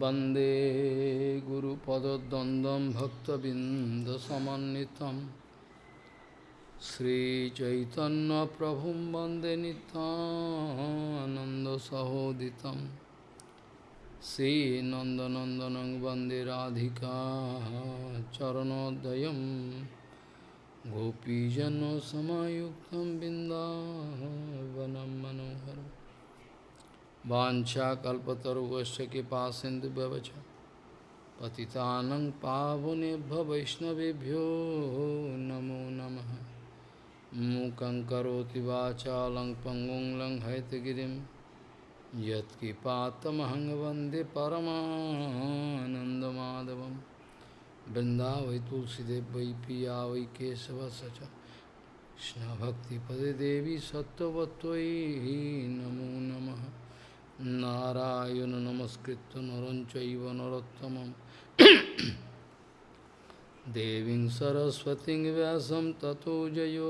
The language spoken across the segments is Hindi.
वन्दे गुरुपदद्वन्द्वं भक्तबिन्दसमन्वितं श्रीचैतन्यप्रभुं वन्दे नितानन्दसहोदितं श्रीनन्दनन्दनं वन्दे राधिका चरणोदयं गोपीजनसमायुक्तं बिन्दावनं मनोहरम् वाञ्छाकल्पतरुवश्च कृपा सिन्धुभ्यवच पतितानं पावनेभ्य वैष्णवेभ्यो नमो नमः मूकं करोति वाचालं पङ्गुं लङ्घयतगिरिं यत्कृपातमहं वन्दे परमानन्दमाधवं वृन्दावै तुलसीदेव वै पिया वै केशवस च कृष्णभक्तिपदे देवी सत्त्ववत्त्वयि नमो नमः नारायण नमस्कृत नरं चैव नरोत्तमं देवीं सरस्वतीं व्यासं ततो जयो।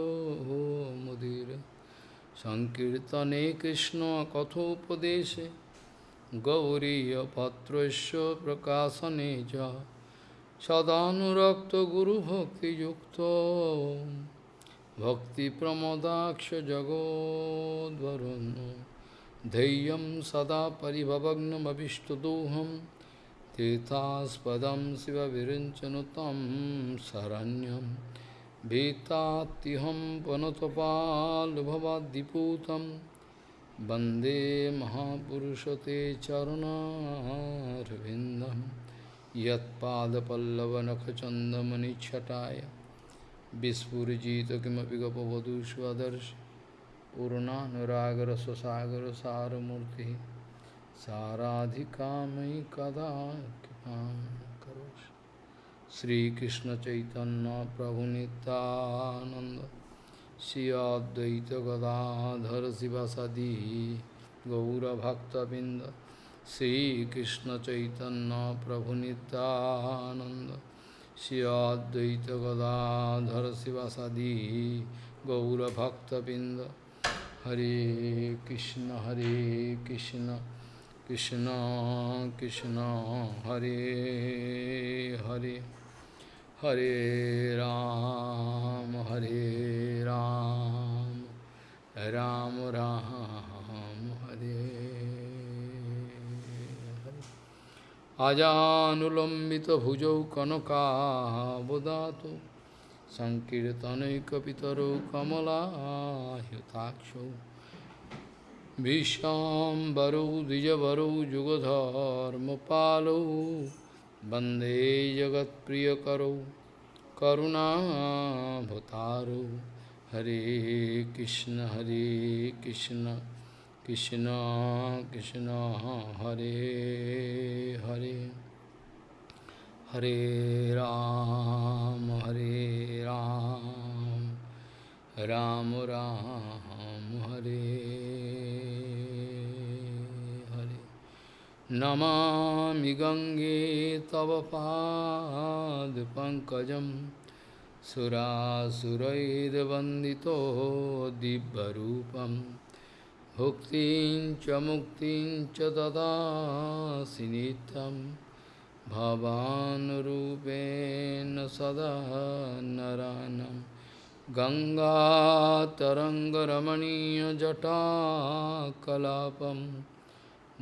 मुदीर सङ्कीर्तने कृष्णकथोपदेशे गौरीयपत्रस्य प्रकाशने च सदानुरक्तगुरुभक्तियुक्तो भक्तिप्रमोदाक्ष जगोद्वरुन्। धैर्यं सदा परिभवग्नमभिष्टदोहं तीर्थास्पदं शिवविरिञ्चनु तं शरण्यं भीतात्युहं पुनतपाल्भवाद्दिपूतं वन्दे महापुरुषते चरणारविन्दं यत्पादपल्लवनखचन्दमनिच्छटाय विस्फुरिजित किमपि गपवधू स्वदर्शि पूर्णानुरागर स्वसागर सारमूर्ति। साराधिका मयि कदा करो श्रीकृष्ण चैतन्य प्रभु नित्यानंद श्रियाद्वैत गदाधर शिवसदी। गौरभक्तबिंद श्रीकृष्ण चैतन्य प्रभु Nityanand श्रियाद्वैत Gadadhar शिवसदी। गौरभक्तबिंद Hare Krishna, Hare Krishna, Krishna Krishna, Hare Hare, Hare Ram, Hare Ram, Ram Ram, Hare. Ajanulambita bhujau kanaka सङ्कीर्तनैकपितरो कमलायुताक्षौ विश्वाम्बरौ, द्विजवरौ, जुगधर्मपालौ, वंदे जगत्प्रियकरौ करुणाभतारौ हरे कृष्ण हरे Krishna Krishna Krishna, Hare Hare. Hare Ram, Hare Ram, Ram Ram, Hare Hare. Namami Gange Tava Pad Pankajam Surasuraid Vandito Dibbarupam Bhuktin Chamuktin Chadada Sinitam भवानुरूपेण सदा नरानं गङ्गातरङ्गरमणीयजटाकलापं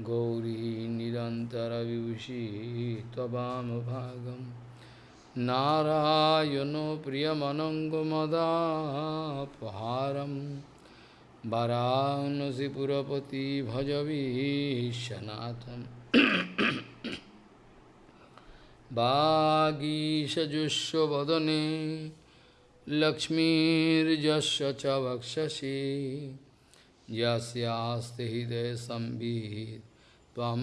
गौरी निरन्तरविभूषी त्ववामभागं नारायणो प्रियमनङ्गमदापहारं वरानसिपुरपति भजवीशनाथम् वागीशजुष्वदने लक्ष्मीर्यस्य च वक्षसि। यस्यास्ति हृदयसंवित् त्वं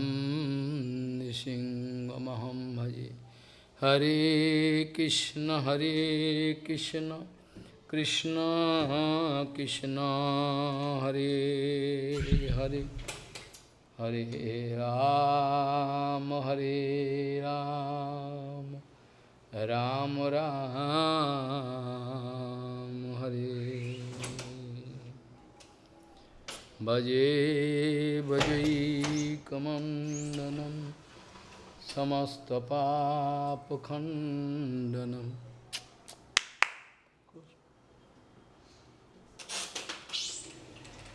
नृसिंहमहं भजे। हरे कृष्ण हरे Krishna Krishna Krishna Hare Hare Hare Ram, Hare Ram, Ram Ram, Hare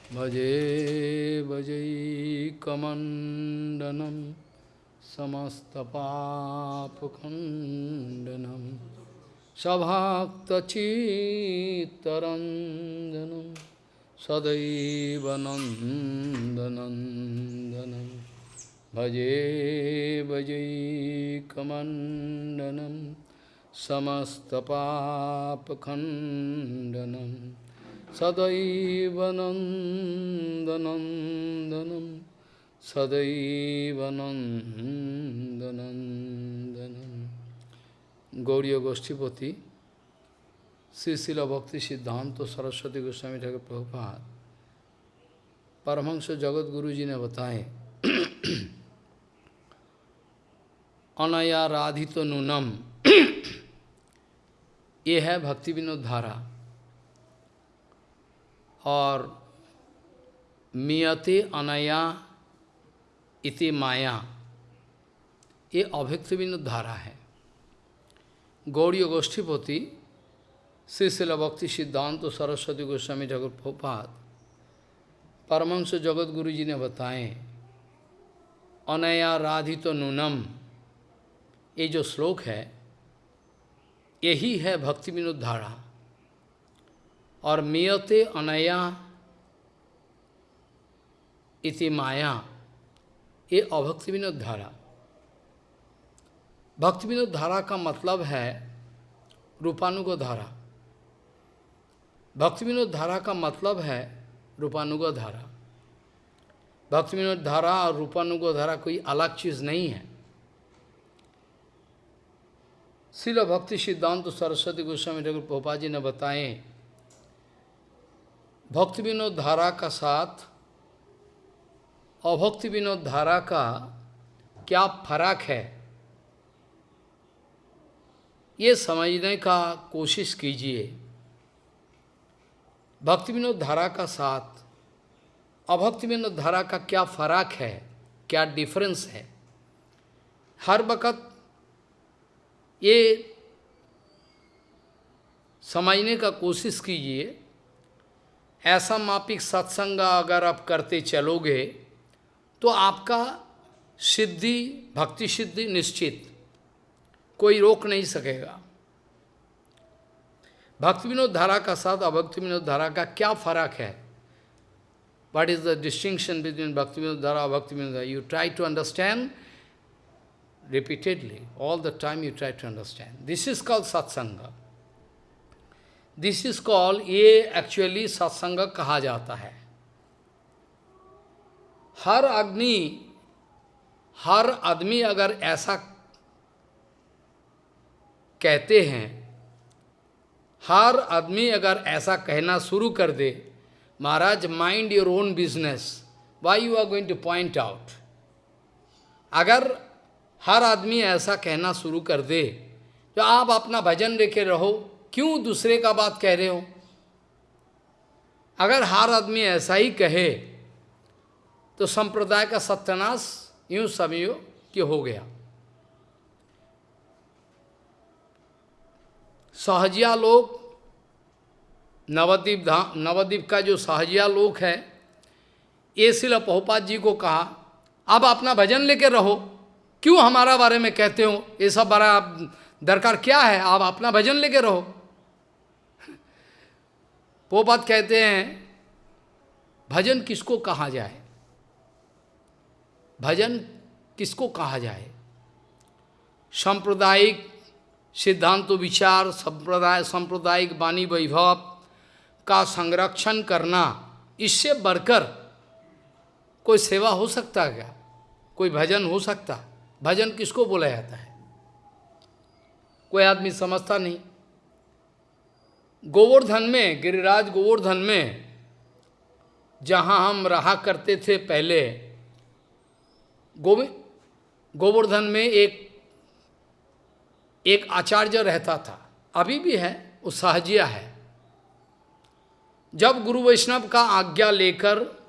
Bhaje bhajai kamandanam samastapapakandanam sabhaktachittaranjanam sadaivanandanandanam Bhaje bhajai kamandanam samastapapakandanam सदैव नन्दनन्दनं सदैव नन्दनन्दनं। गौड़ीय गोष्ठीपति श्री शिल भक्ति सिद्धांत सरस्वती गोस्वामी ठाकुर प्रभुपाद, परमहंस जगत गुरु जी ने बताए, अनया राधित तो नूनम। ये है भक्ति विनोद धारा। और मियते अनया इति माया। ये विनोद धारा है। गौड़ी गोष्ठीपति श्री शिल भक्ति सिद्धांत तो सरस्वती गोस्वामी जगत भोपात परमंश जगत गुरु जी ने बताए, अनया राधित नूनम। ये जो श्लोक है, यही है भक्ति विनोद धारा। और मियते अनया इति माया। ये अभक्ति विनोद धारा। भक्ति विनोद धारा का मतलब है रूपानुग धारा। भक्ति विनोद धारा का मतलब है रूपानुग धारा। भक्ति विनोद धारा और रूपानुग धारा कोई अलग चीज़ नहीं है। शिल भक्ति सिद्धांत सरस्वती गोस्वामी ठाकुर पोपा जी ने बताए भक्ति विनोद धारा का साथ, अभक्ति विनोद धारा का क्या फ़र्क है? ये समझने का कोशिश कीजिए। भक्ति विनोद धारा का साथ, अभक्ति विनोद धारा का क्या फ़र्क है? क्या डिफरेंस है? हर वक़्त ये समझने का कोशिश कीजिए। ऐसा मापिक सत्संग अगर आप करते चलोगे तो आपका सिद्धि, भक्ति सिद्धि निश्चित। कोई रोक नहीं सकेगा। भक्ति विनोद धारा का साथ, अभक्ति विनोद धारा का क्या फ़र्क है? What is the distinction between bhakti vinod dhara, abhakti vinod you try to understand repeatedly all the time you try to understand this is called satsang. This is call ये एक्चुअली सत्संग कहा जाता है हर अग्नि हर आदमी अगर ऐसा कहते हैं हर आदमी अगर ऐसा कहना शुरू कर दे Maharaj mind your own business why you are going to point out अगर हर आदमी ऐसा कहना शुरू कर दे तो आप अपना भजन लेके रहो क्यों दूसरे का बात कह रहे हो? अगर हर आदमी ऐसा ही कहे तो संप्रदाय का सत्यानाश यूँ समझो कि हो गया। सहजिया लोग नवद्वीप धाम नवद्वीप का जो सहजिया लोक है, ये शिल पहुपात जी को कहा, अब अपना भजन लेकर रहो। क्यों हमारा बारे में कहते हो? ये सब बड़ा दरकार क्या है? आप अपना भजन लेके रहो। पोपात कहते हैं, भजन किसको कहा जाए? भजन किसको कहा जाए? सांप्रदायिक सिद्धांत विचार, संप्रदाय, सांप्रदायिक वाणी वैभव का संरक्षण करना, इससे बढ़कर कोई सेवा हो सकता है क्या? कोई भजन हो सकता? भजन किसको बोला जाता है? कोई आदमी समझता नहीं। गोवर्धन में, गिरिराज गोवर्धन में, जहाँ हम रहा करते थे पहले, गोविंद, गोवर्धन में एक एक आचार्य रहता था। अभी भी है, वो सहजिया है। जब गुरु वैष्णव का आज्ञा लेकर,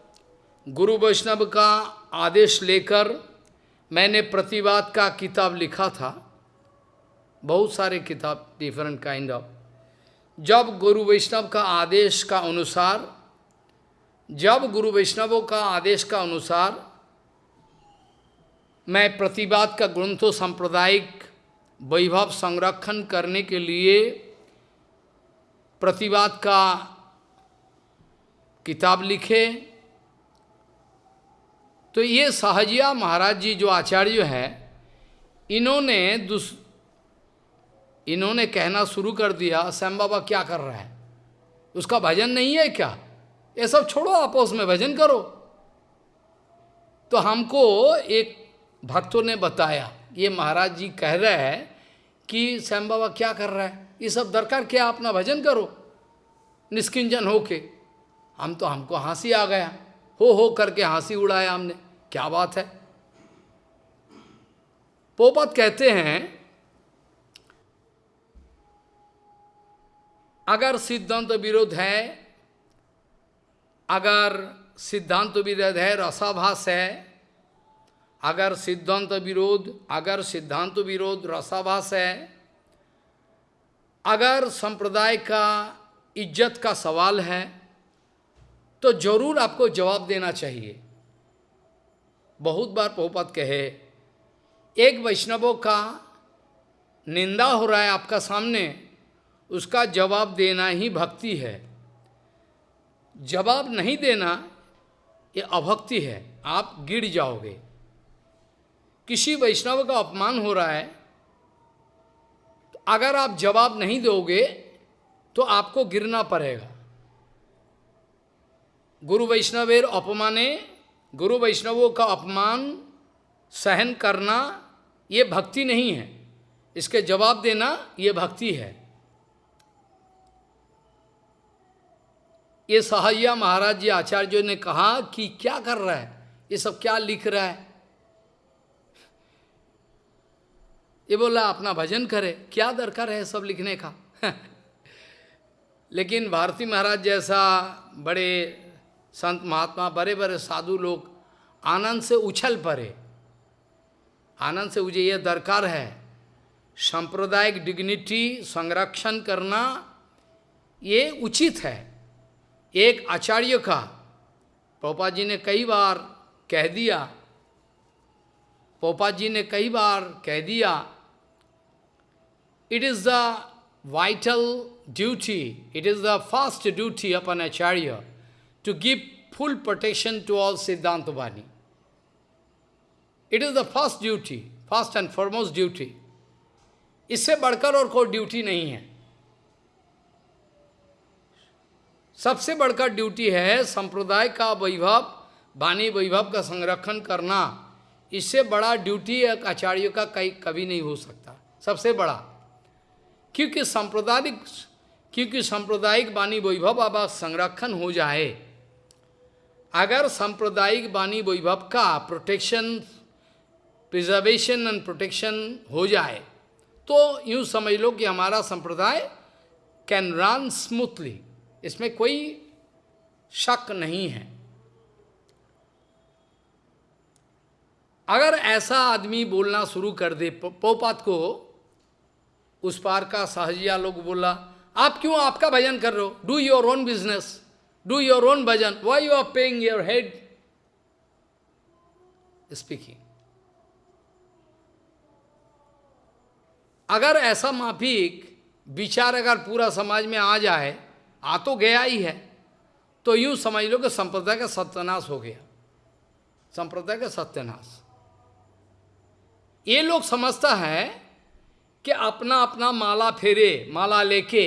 गुरु वैष्णव का आदेश लेकर मैंने प्रतिवाद का किताब लिखा था, बहुत सारे किताब डिफरेंट काइंड ऑफ़ जब गुरु वैष्णव का आदेश का अनुसार, जब गुरु वैष्णवों का आदेश का अनुसार मैं प्रतिवाद का ग्रंथों सांप्रदायिक वैभव संरक्षण करने के लिए प्रतिवाद का किताब लिखे तो ये सहजिया महाराज जी जो आचार्य है, इन्होंने इन्होंने कहना शुरू कर दिया, श्याम बाबा क्या कर रहा है? उसका भजन नहीं है क्या? ये सब छोड़ो आपस में, भजन करो। तो हमको एक भक्तों ने बताया, ये महाराज जी कह रहे हैं कि श्याम बाबा क्या कर रहा है? ये सब दरकार क्या अपना भजन करो। निष्किंजन होके हम तो हमको हँसी आ गया। हो हो करके हँसी उड़ाया हमने। क्या बात है? पोपत कहते हैं अगर सिद्धांत विरोध है, अगर सिद्धांत विरोध है, रसाभास है, अगर सिद्धांत विरोध, अगर सिद्धांत विरोध, रसाभास है, अगर संप्रदाय का इज़्ज़त का सवाल है तो ज़रूर आपको जवाब देना चाहिए। बहुत बार पोपत कहे, एक वैष्णवों का निंदा हो रहा है आपका सामने उसका जवाब देना ही भक्ति है। जवाब नहीं देना, ये अभक्ति है। आप गिर जाओगे। किसी वैष्णव का अपमान हो रहा है तो अगर आप जवाब नहीं दोगे तो आपको गिरना पड़ेगा। गुरु वैष्णवेर अपमाने, गुरु वैष्णवों का अपमान, सहन करना, ये भक्ति नहीं है। इसके जवाब देना, ये भक्ति है। ये सहैया महाराज जी आचार्य ने कहा कि क्या कर रहा है? ये सब क्या लिख रहा है? ये बोला, अपना भजन करे, क्या दरकार है सब लिखने का? लेकिन भारती महाराज जैसा बड़े संत महात्मा, बड़े बड़े साधु लोग आनंद से उछल पड़े। आनंद से मुझे यह दरकार है। सांप्रदायिक डिग्निटी संरक्षण करना ये उचित है। एक आचार्य का पोपा जी ने कई बार कह दिया पोपा जी ने कई बार कह दिया it is the vital duty it is the first duty upon acharya to give full protection to all Siddhanta Vani. It is the first duty, first and foremost duty. इससे बढ़कर और कोई ड्यूटी नहीं है सबसे बढ़कर ड्यूटी है संप्रदाय का वैभव, वाणी वैभव का संरक्षण करना। इससे बड़ा ड्यूटी एक आचार्य का कहीं कभी नहीं हो सकता। सबसे बड़ा। क्योंकि सांप्रदायिक क्योंकि सांप्रदायिक वाणी वैभव अब संरक्षण हो जाए। अगर सांप्रदायिक वाणी वैभव का प्रोटेक्शन प्रिजर्वेशन एंड प्रोटेक्शन हो जाए तो यूँ समझ लो कि हमारा संप्रदाय कैन रन स्मूथली इसमें कोई शक नहीं है। अगर ऐसा आदमी बोलना शुरू कर दे पोपात को, उस पार का सहजिया लोग बोला, आप क्यों, आपका भजन कर रहे हो? Do your own business do your own bhajan. Why you are paying your head speaking अगर ऐसा माफिक विचार अगर पूरा समाज में आ जाए आ तो गया ही है। तो यूँ समझ लो कि संप्रदाय का सत्यनाश हो गया। संप्रदाय का सत्यनाश। ये लोग समझता है कि अपना अपना माला फेरे, माला लेके,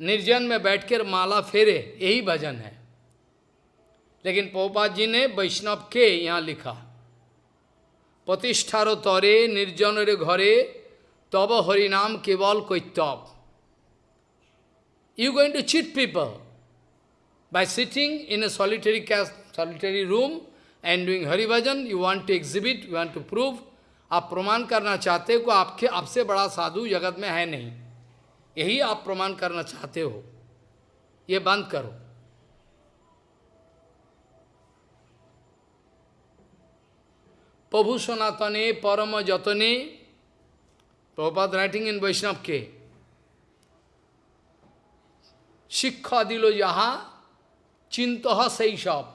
निर्जन में बैठकर माला फेरे, यही भजन है। लेकिन पोपा जी ने वैष्णव के यहाँ लिखा, प्रतिष्ठारो तरे निर्जन रे घरे, तब हरिनाम केवल कोई तब you going to cheat people by sitting in a solitary case solitary room and doing Hari bhajan you want to exhibit you want to prove आप प्रमाण करना चाहते हो आपके आपसे बड़ा साधु जगत में है नहीं। यही आप प्रमाण करना चाहते हो। ये बंद करो। Prabhu Sanatane Parama Jatane, Prabhupada writing in Vaishnav K. Shikha dilo yaha, chintaha saishab.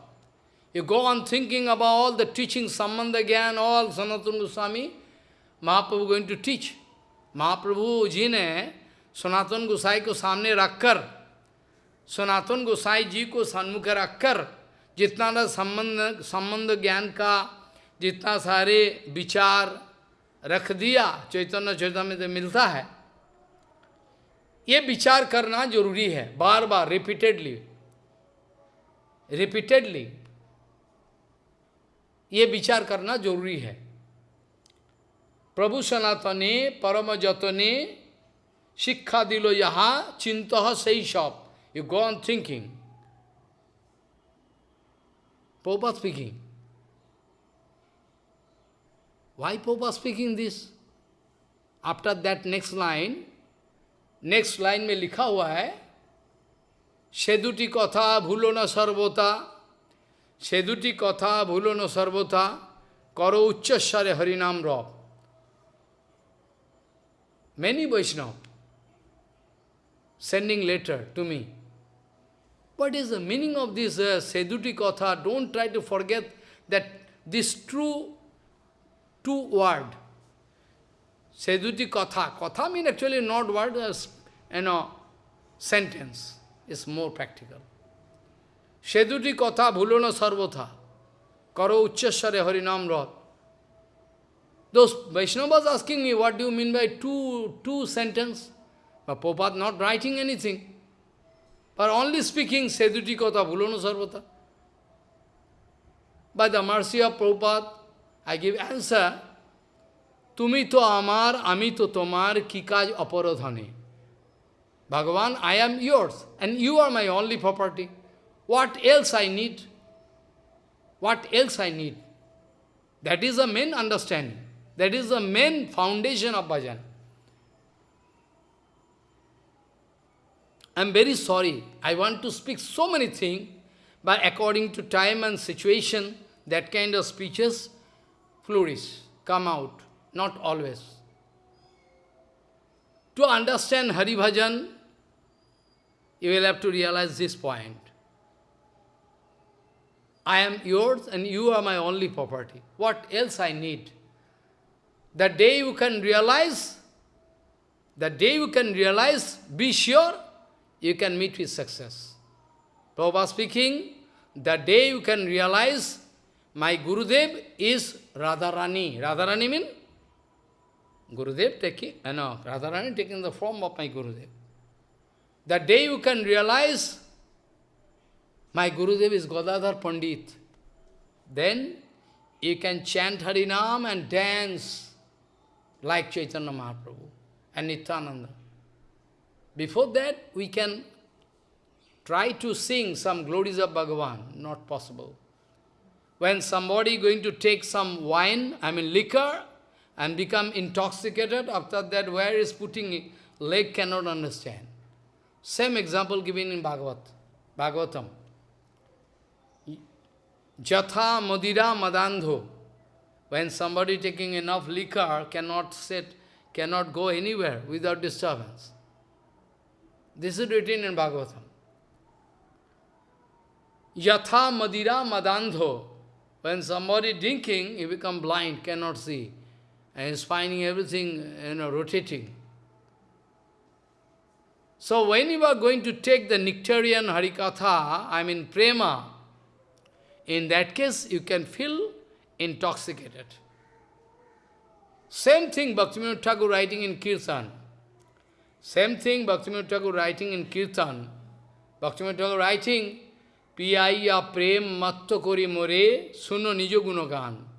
You go on thinking about all the teaching, Sambandha Gyan, all Sanatana Goswami, Mahaprabhu going to teach. महाप्रभु जी ने सनातन गोसाई को सामने रखकर सनातन गोसाई जी को सन्मुख रखकर जितना संबंध संबंध ज्ञान का जितना सारे विचार रख दिया चैतन्य चैतन्य में तो मिलता है ये विचार करना ज़रूरी है बार बार रिपीटेडली रिपीटेडली ये विचार करना ज़रूरी है। प्रभु सनातने परम जतने शिक्षा दिलो यहाँ चिंत सही shop you go on thinking Prabhupada speaking. Why Prabhupada speaking this? After that next line, next line में लिखा हुआ है সেদুটি কথা ভুলো না সর্বতা সেদুটি কথা ভুলো না সর্বতা করো উচ্চস্বরে হরিনাম রব Many Vaishnava sending letter to me. What is the meaning of this uh, Seduti Katha? Don't try to forget that this true two word. Seduti Katha. Katha means actually not word, as you know, sentence. is more practical. Seduti Katha bhulona sarvotha. Karo uchchasare harinam rod. Those Vaishnavas asking me, what do you mean by two, two sentence? But Prabhupada not writing anything. But only speaking Seduti Kotha Bhulano Sarvata. By the mercy of Prabhupada, I give answer. Tumi to amar, ami to tomar, kikaj aparodhane. Bhagavan, I am yours, and you are my only property. What else I need? What else I need? That is the main understanding. That is the main foundation of bhajan. I am very sorry. I want to speak so many things, but according to time and situation, that kind of speeches flourish, come out, not always. To understand Hari Bhajan, you will have to realize this point. I am yours and you are my only property. What else I need? The day you can realize, the day you can realize, be sure, you can meet with success. Prabhupada speaking, the day you can realize, my Gurudev is Radharani. Radharani means Gurudev taking, uh, no, Radharani taking the form of my Gurudev. The day you can realize, my Gurudev is Godadhar Pandit, then you can chant Harinam and dance like Chaitanya Mahaprabhu and Nityananda. Before that, we can try to sing some glories of Bhagavan, not possible. When somebody going to take some wine, I mean liquor, and become intoxicated, after that where is putting it, leg cannot understand. Same example given in Bhagavat, Bhagavatam. Jatha Madira Madandho. When somebody taking enough liquor cannot sit, cannot go anywhere without disturbance. This is written in Bhagavatam. Yatha Madira Madandho. When somebody drinking, he become blind, cannot see. And is finding everything, you know, rotating. So when you are going to take the nectarian Harikatha, I mean prema, in that case you can feel intoxicated. Same thing Bhaktivinoda Thakur writing in Kirtan. Same thing Bhaktivinoda Thakur writing in Kirtan. Bhaktivinoda Thakur writing, Piyaya prem matto kori more suno nijo gunogan.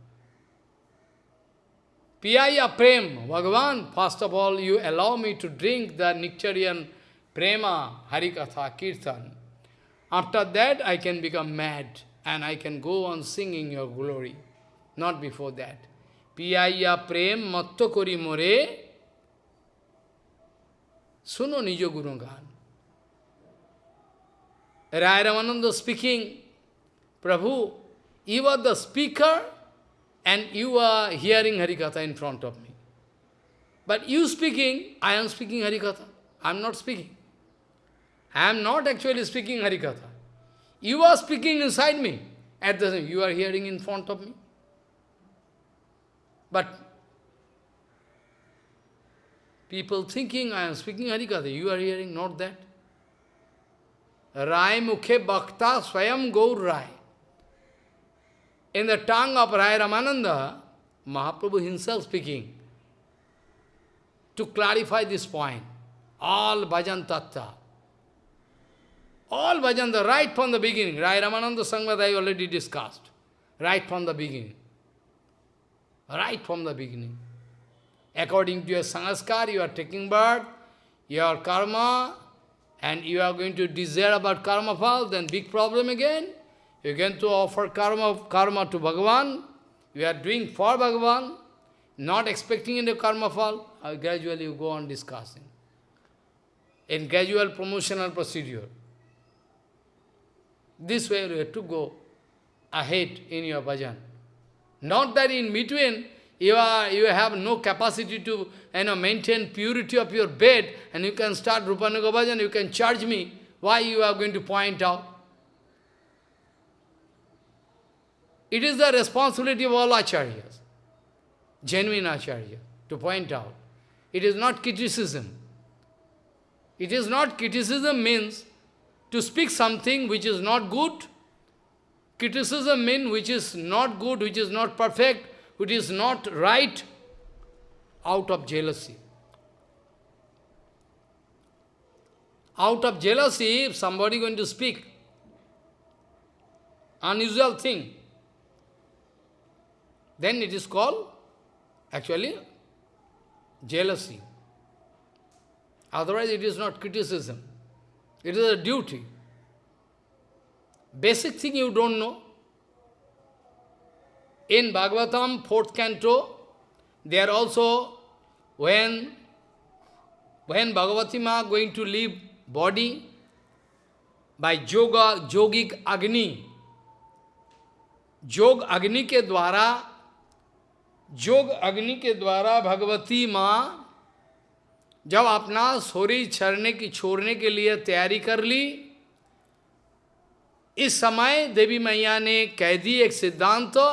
Piyaya prem, Bhagavan, first of all you allow me to drink the nectarian prema, harikatha, kirtan. After that I can become mad and I can go on singing your glory. not before that. Piyaya prem matto more, suno nijo gurugan. Rai Ramananda speaking, Prabhu, you are the speaker, and you are hearing Harikatha in front of me. But you speaking, I am speaking Harikatha. I am not speaking. I am not actually speaking Harikatha. You are speaking inside me. At the same, you are hearing in front of me. But people thinking I am speaking Harikatha, you are hearing not that. Rai Mukhe Bhakta Swayam Gaur Rai. In the tongue of Rai Ramananda, Mahaprabhu himself speaking, to clarify this point, all bhajan tattva, all bhajan, the right from the beginning, Rai Ramananda Sangvad I already discussed, right from the beginning, right from the beginning. According to your sanskar, you are taking birth, your karma, and you are going to desire about karma fall, then big problem again. You going to offer karma, karma to Bhagavan. You are doing for Bhagavan, not expecting any karma fall. Uh, gradually you go on discussing. In gradual promotional procedure. This way you have to go ahead in your bhajan. Not that in between you, are, you have no capacity to you know, maintain purity of your bed, and you can start Rupanuga bhajan, you can charge me. Why you are going to point out? It is the responsibility of all acharyas, genuine acharya, to point out. It is not criticism. It is not criticism means to speak something which is not good. Criticism means which is not good, which is not perfect, which is not right, out of jealousy. Out of jealousy, if somebody going to speak, unusual thing, then it is called actually jealousy. Otherwise it is not criticism. It is a duty. Basic thing you don't know. In Bhagavatam, fourth canto, there also, when, when Bhagavati Ma going to leave body by yoga, yogic agni, योग अग्नि के द्वारा योग अग्नि के द्वारा भगवती माँ जब अपना शरीर छरने की छोड़ने के लिए तैयारी कर ली इस समय देवी मैया ने कह दी एक सिद्धांत तो,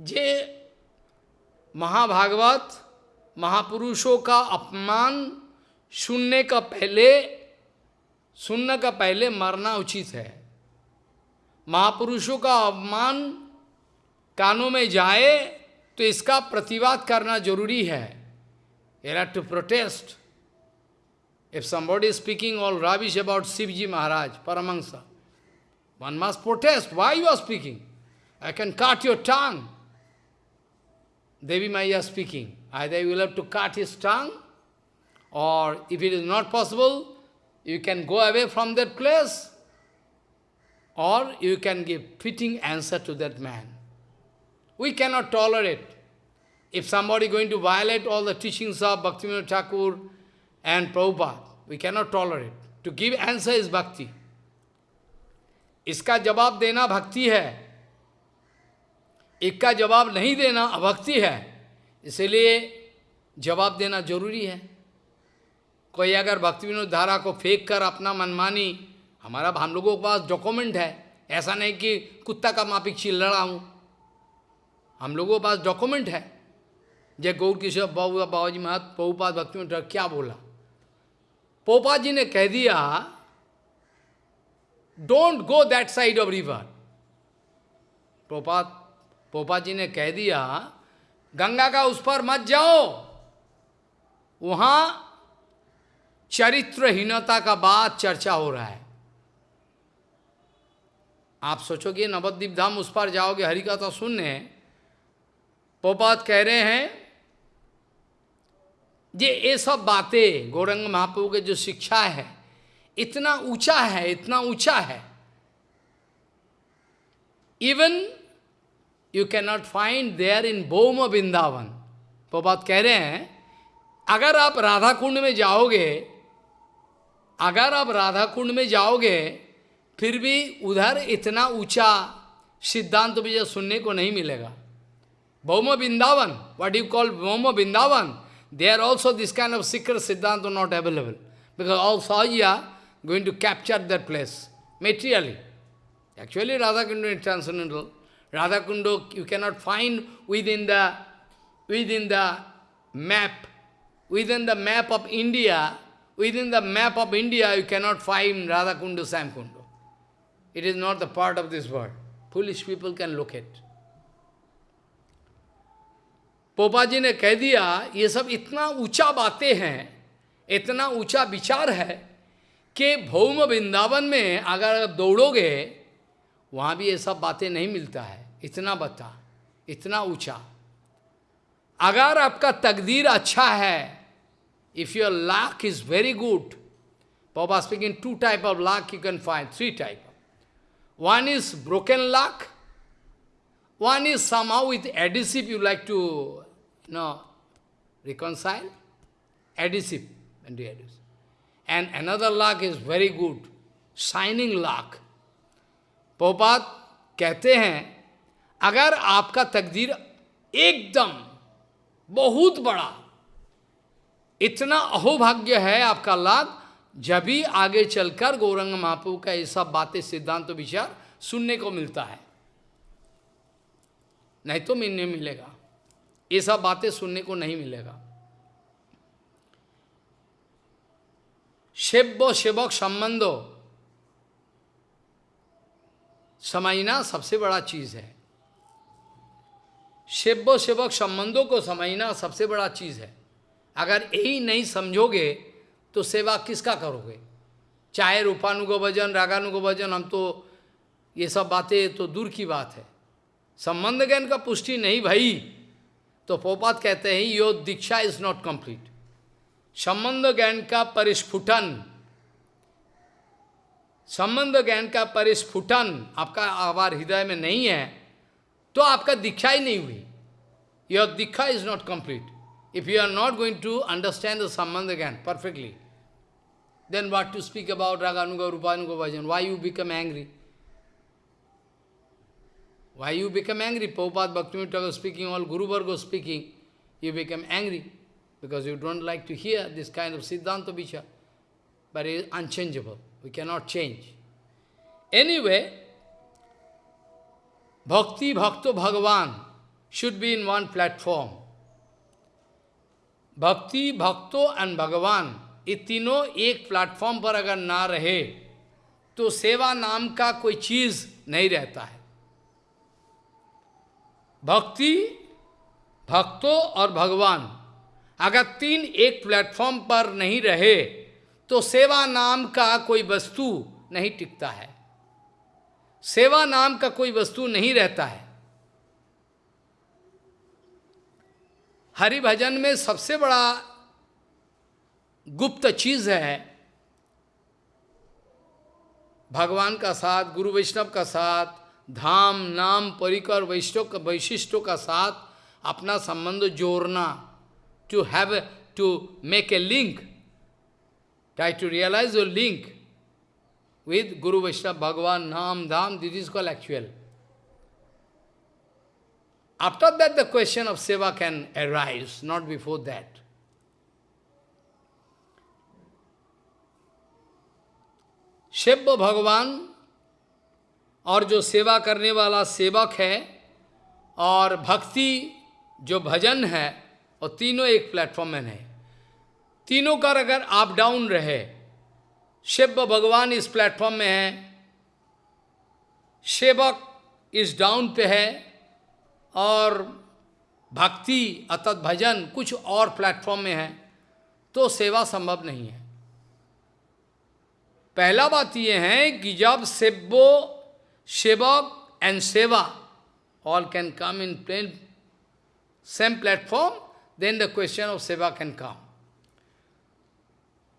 जे महाभागवत महापुरुषों का अपमान सुनने का पहले सुनने का पहले मरना उचित है। महापुरुषों का अवमान कानों में जाए तो इसका प्रतिवाद करना ज़रूरी है। Era to protest if somebody speaking all rubbish about Shiv ji Maharaj Paramhans one must protest why you are speaking I can काट योर टांग Devi my are speaking I they you love to काट इज़ टांग और if it is not possible you can go away from that place or you can give fitting answer to that man. We cannot tolerate. If somebody going to violate all the teachings of Bhaktivinoda Thakur and Prabhupada, we cannot tolerate. To give answer is bhakti. इसका जवाब देना भक्ति है इसका जवाब नहीं देना अभक्ति है इसलिए जवाब देना जरूरी है कोई अगर भक्ति विनोद धारा को फेंक कर अपना मनमानी हमारा हम लोगों के पास डॉक्यूमेंट है। ऐसा नहीं कि कुत्ता का मापिक चिल रहा हूँ। हम लोगों के पास डॉक्यूमेंट है। जय गौर किशोर बाबू बाबा जी महात पहुपात भक्ति में क्या बोला? पोपा जी ने कह दिया don't go that side of river पोपा पोपा जी ने कह दिया, गंगा का उस पर मत जाओ। वहाँ चरित्रहीनता का बात चर्चा हो रहा है। आप सोचोगे नवद्वीप धाम उस पर जाओगे हरि का तो सुनने पोपात कह रहे हैं, ये ये सब बातें गौरंग महाप्रभु के जो शिक्षा है, इतना ऊँचा है, इतना ऊँचा है। Even you can not find there in Bhauma Vrindavan पोपात कह रहे हैं, अगर आप राधा कुंड में जाओगे, अगर आप राधा कुंड में जाओगे फिर भी उधर इतना ऊंचा सिद्धांत मुझे सुनने को नहीं मिलेगा Bhauma Vrindavan, what you call Bhauma Vrindavan, there also this kind of secret Siddhanta not available. Because all Sahaya going to capture that place, materially. Actually, Radha Kunda is transcendental. Radha Kunda you cannot find within the, within the map, within the map of India, within the map of India, you cannot find Radha Kundu, Samkundu. It is not the part of this world. Foolish people can look at. पोपा जी ने कह दिया ये सब इतना ऊँचा बातें हैं इतना ऊँचा विचार है कि भौम वृंदावन में अगर आप दौड़ोगे वहाँ भी ये सब बातें नहीं मिलता है इतना बता इतना ऊँचा अगर आपका तकदीर अच्छा है if your luck is very good Papa speaking two type of luck you can find, three type. One is broken luck, one is somehow with adhesive you like to No, reconcile, adhesive, and adhesive. And another luck is very good, shining luck. पोपात कहते हैं अगर आपका तकदीर एकदम बहुत बड़ा इतना अहोभाग्य है आपका लाभ जब भी आगे चलकर गौरंग महापू का ये सब बातें, सिद्धांत तो विचार सुनने को मिलता है। नहीं तो मिलने मिलेगा। ये सब बातें सुनने को नहीं मिलेगा। सेव्य सेवक संबंधो समझना सबसे बड़ा चीज़ है। सेव्य सेवक संबंधों को समझना सबसे बड़ा चीज़ है। अगर यही नहीं समझोगे तो सेवा किसका करोगे? चाहे रूपानुगो भजन, रागानुगो भजन, हम तो ये सब बातें तो दूर की बात है। संबंध ज्ञान का पुष्टि नहीं भाई। तो पोपात कहते हैं, यो दीक्षा इज़ नॉट कंप्लीट संबंध ज्ञान का परिस्फुटन। संबंध ज्ञान का परिस्फुटन आपका आवार हृदय में नहीं है तो आपका दीक्षा ही नहीं हुई। Your Diksha is not complete if you are not going to understand the संबंध ज्ञान perfectly Then what to speak about Raganuga, Rupanuga bhajan? Why you become angry? Why you become angry? Prabhupada Bhaktivinoda speaking, all Guru Varga speaking, you become angry because you don't like to hear this kind of Siddhanta Vichar. But it is unchangeable. We cannot change. Anyway, Bhakti Bhakto Bhagavan should be in one platform. Bhakti, Bhakto and Bhagavan ये तीनों एक प्लेटफॉर्म पर अगर ना रहे तो सेवा नाम का कोई चीज़ नहीं रहता है। भक्ति, भक्तों और भगवान अगर तीन एक प्लेटफॉर्म पर नहीं रहे तो सेवा नाम का कोई वस्तु नहीं टिकता है। सेवा नाम का कोई वस्तु नहीं रहता है। हरि भजन में सबसे बड़ा गुप्त चीज़ है भगवान का साथ गुरु वैष्णव का साथ धाम नाम परिकर वैष्णव वैशिष्टों का साथ अपना संबंध जोड़ना to have to make a link try to realise your link with guru Vaishnava Bhagavan nam dham this is call actual After that, the question of seva can arise, not before that. Shebba भगवान और जो सेवा करने वाला सेवक है और भक्ति जो भजन है, और तीनों एक प्लेटफॉर्म में है तीनों का अगर अप डाउन रहे, शिव भगवान इस प्लेटफॉर्म में है, सेवक इस डाउन पे है, और भक्ति अतत भजन कुछ और प्लेटफॉर्म में है तो सेवा संभव नहीं है। पहला बात यह है कि जब सेव्यो Shevak and seva all can come in plain same platform, then the question of Seva can come.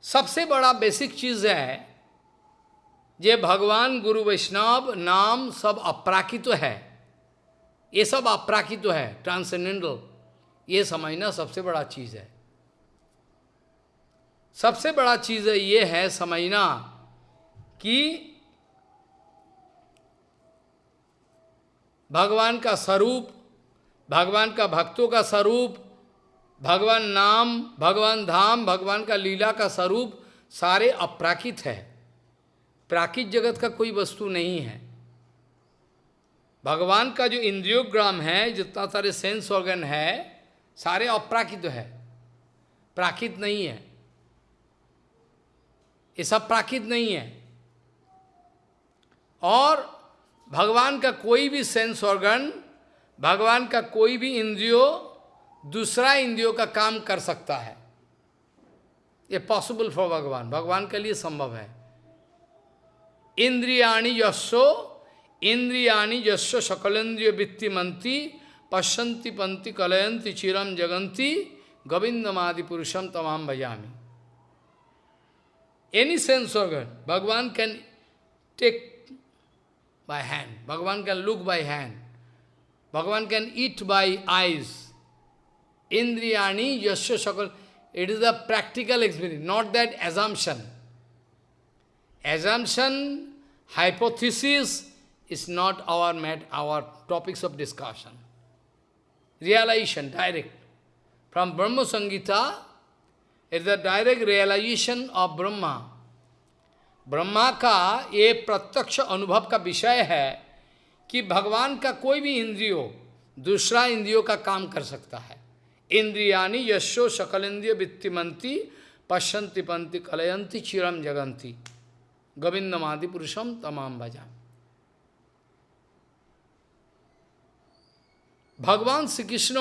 सबसे बड़ा बेसिक चीज़ है ये भगवान गुरु वैष्णव नाम सब अपराकित है। ये सब अपराकित है ट्रांसेंडेंटल ये समझना सबसे बड़ा चीज़ है। सबसे बड़ा चीज़ ये है समझना कि भगवान का स्वरूप, भगवान का भक्तों का स्वरूप, भगवान नाम, भगवान धाम, भगवान का लीला का स्वरूप सारे अपराकित है। प्राकृत जगत का कोई वस्तु नहीं है। भगवान का जो इंद्रियोग्राम है, जितना सारे सेंस ऑर्गन है, सारे अपराकित है। प्राकृत नहीं है। ये सब प्राकृत नहीं है। और भगवान का कोई भी सेंस ऑर्गन भगवान का कोई भी इंद्रियो दूसरा इंद्रियों का काम कर सकता है। ये पॉसिबल फॉर भगवान। भगवान के लिए संभव है। इंद्रियाणी यशो इंद्रियाणी यशो सकलेन्द्रिय वृत्ति मंती पश्यंती पंथी कलयंती चिरम जगंती गोविंदमादि पुरुषम तमाम भजामी। Any sense organ Bhagavan can take by hand. Bhagavan can look by hand. Bhagavan can eat by eyes. Indriyani, yasya shakal. It is a practical experience, not that assumption. Assumption, hypothesis is not our met, our topics of discussion. Realization, direct. From Brahma Sangita, it is the direct realization of Brahma. Brahma का ये प्रत्यक्ष अनुभव का विषय है कि भगवान का कोई भी इंद्रियो दूसरा इंद्रियों का काम कर सकता है। इंद्रियानी यशो सकल इंद्रिय वित्तिमंती पश्यंति पंथी कलयंती चिरम जगंती गोविंदमादि पुरुषम तमाम भजा भगवान श्री कृष्ण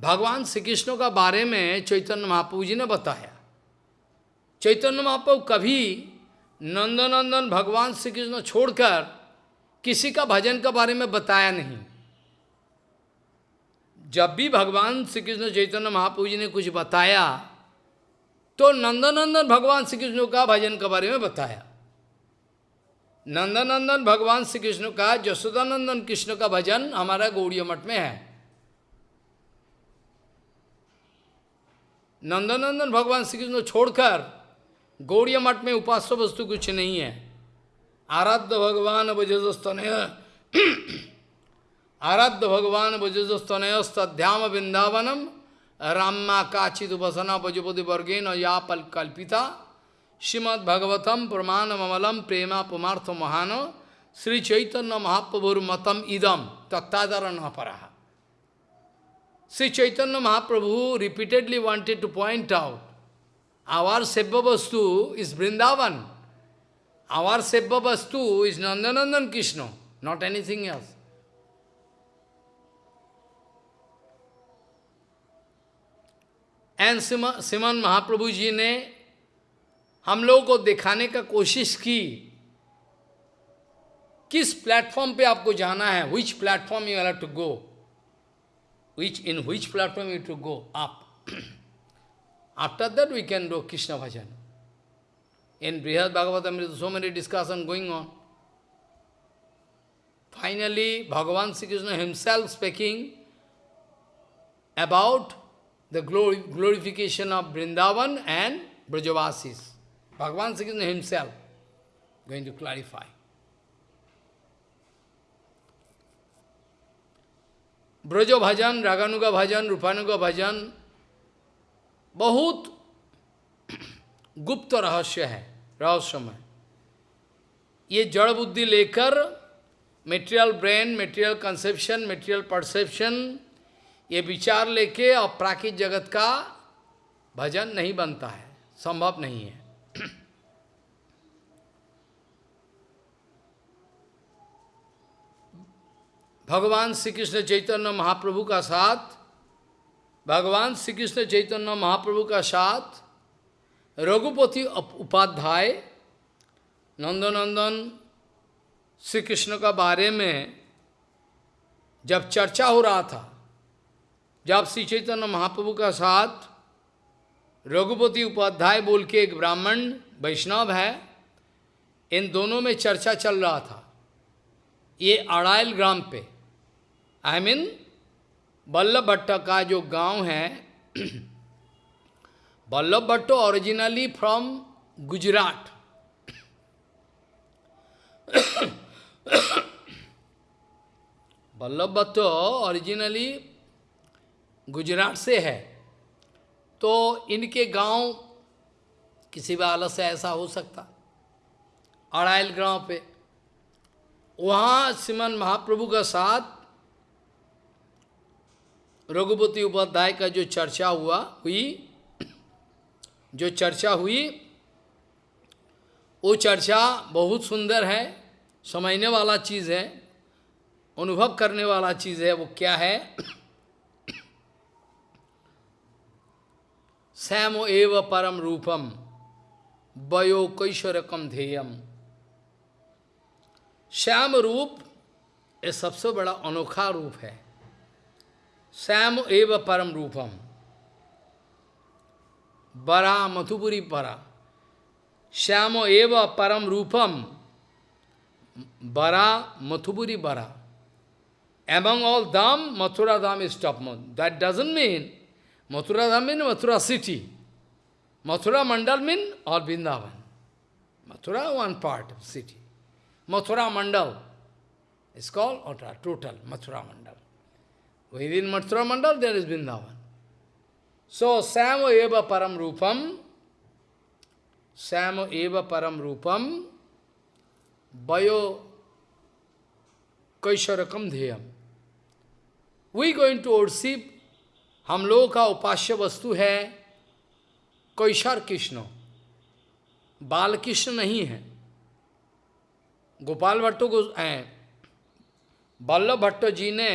भगवान श्री कृष्ण का बारे में चैतन्य महाप्रभु जी ने बताया। चैतन्य महाप्रभु कभी नंदनंदन भगवान श्री कृष्ण छोड़कर किसी का भजन के बारे में बताया नहीं। जब भी भगवान श्री कृष्ण चैतन्य महाप्रभु जी ने कुछ बताया तो नंदनंदन भगवान श्री कृष्ण का भजन के बारे में बताया। नंदनंदन भगवान श्री कृष्ण का जसोदानंदन कृष्ण का भजन हमारा गौड़िय मठ में है। नंदनंदन भगवान श्री कृष्ण छोड़कर गौड़िय मठ में उपास्य वस्तु कुछ नहीं है। आराध्य भगवान भजस्तनय आराध्य भगवान भजस्तनयस्तध्याम वृंदावनम। रामा काचित उपसना भजपति वर्गेन या पल कल्पिता। श्रीमद भगवतम प्रमाण ममलम प्रेमा पुमार्थ महान। श्री चैतन्य महाप्रभुर मतम इदम तत्तादर न परा Shri Chaitanya Mahaprabhu repeatedly wanted to point वस्तु इज़ वृंदावन आवर सेव्य वस्तु is Nandanandan Krishna not anything else N सिमन महाप्रभु जी ने हम लोगों को दिखाने का कोशिश की, किस प्लेटफॉर्म पे आपको जाना है which platform you to go which in which platform you to go up After that we can do Krishna bhajan. In Brihad Bhagavatam, so many discussion going on. Finally, Bhagavan Sri Krishna himself speaking about the glorification of Vrindavan and Brajavasis. Bhagavan Sri Krishna himself going to clarify. Brajo Bhajan, Raganuga Bhajan, Rupanuga Bhajan, बहुत गुप्त रहस्य है, रहस्यमय। ये जड़ बुद्धि लेकर material brain material conception material perception ये विचार लेके और प्राकृत जगत का भजन नहीं बनता है, संभव नहीं है। भगवान श्री कृष्ण चैतन्य महाप्रभु का साथ भगवान श्री कृष्ण चैतन्य महाप्रभु का साथ, रघुपति उपाध्याय, नंदनंदन श्री कृष्ण का बारे में जब चर्चा हो रहा था, जब श्री चैतन्य महाप्रभु का साथ, रघुपति उपाध्याय बोल के एक ब्राह्मण वैष्णव है, इन दोनों में चर्चा चल रहा था। ये अड़ाइल ग्राम पे आई मीन बल्लभ भट्ट का जो गाँव है, Ballabh Bhatta originally from Gujarat. Ballabh Bhatt originally Gujarat से है। तो इनके गाँव किसी भी हालत से ऐसा हो सकता। अड़ाइल गाँव पे। वहाँ श्रीमन महाप्रभु का साथ रघुपति उपाध्याय का जो चर्चा हुआ, हुई, जो चर्चा हुई, वो चर्चा बहुत सुंदर है, समझने वाला चीज़ है, अनुभव करने वाला चीज़ है, वो क्या है? श्याम एव परम रूपम, वयो कैश्वरकम ध्येयम। श्याम रूप, ये सबसे बड़ा अनोखा रूप है। Sam eva param rupam. Bara matupuri para. Shamo eva param rupam. Bara matupuri bara. Among all dham, Mathura dham is topmost. That doesn't mean Mathura dham means Mathura city. Mathura mandal means all Vrindavan. Mathura one part of city. Mathura mandal is called or total Mathura mandal. Within Mathura mandal there is Vrindavan. So, Samo eva param rupam, Samo eva param rupam, Bayo कैश्वरकम ध्येयम वी गोइंग टू वर्शिप हम लोगों का उपास्य वस्तु है कैशर कृष्ण बाल कृष्ण नहीं है गोपाल भट्टो को बल्लभ भट्ट जी ने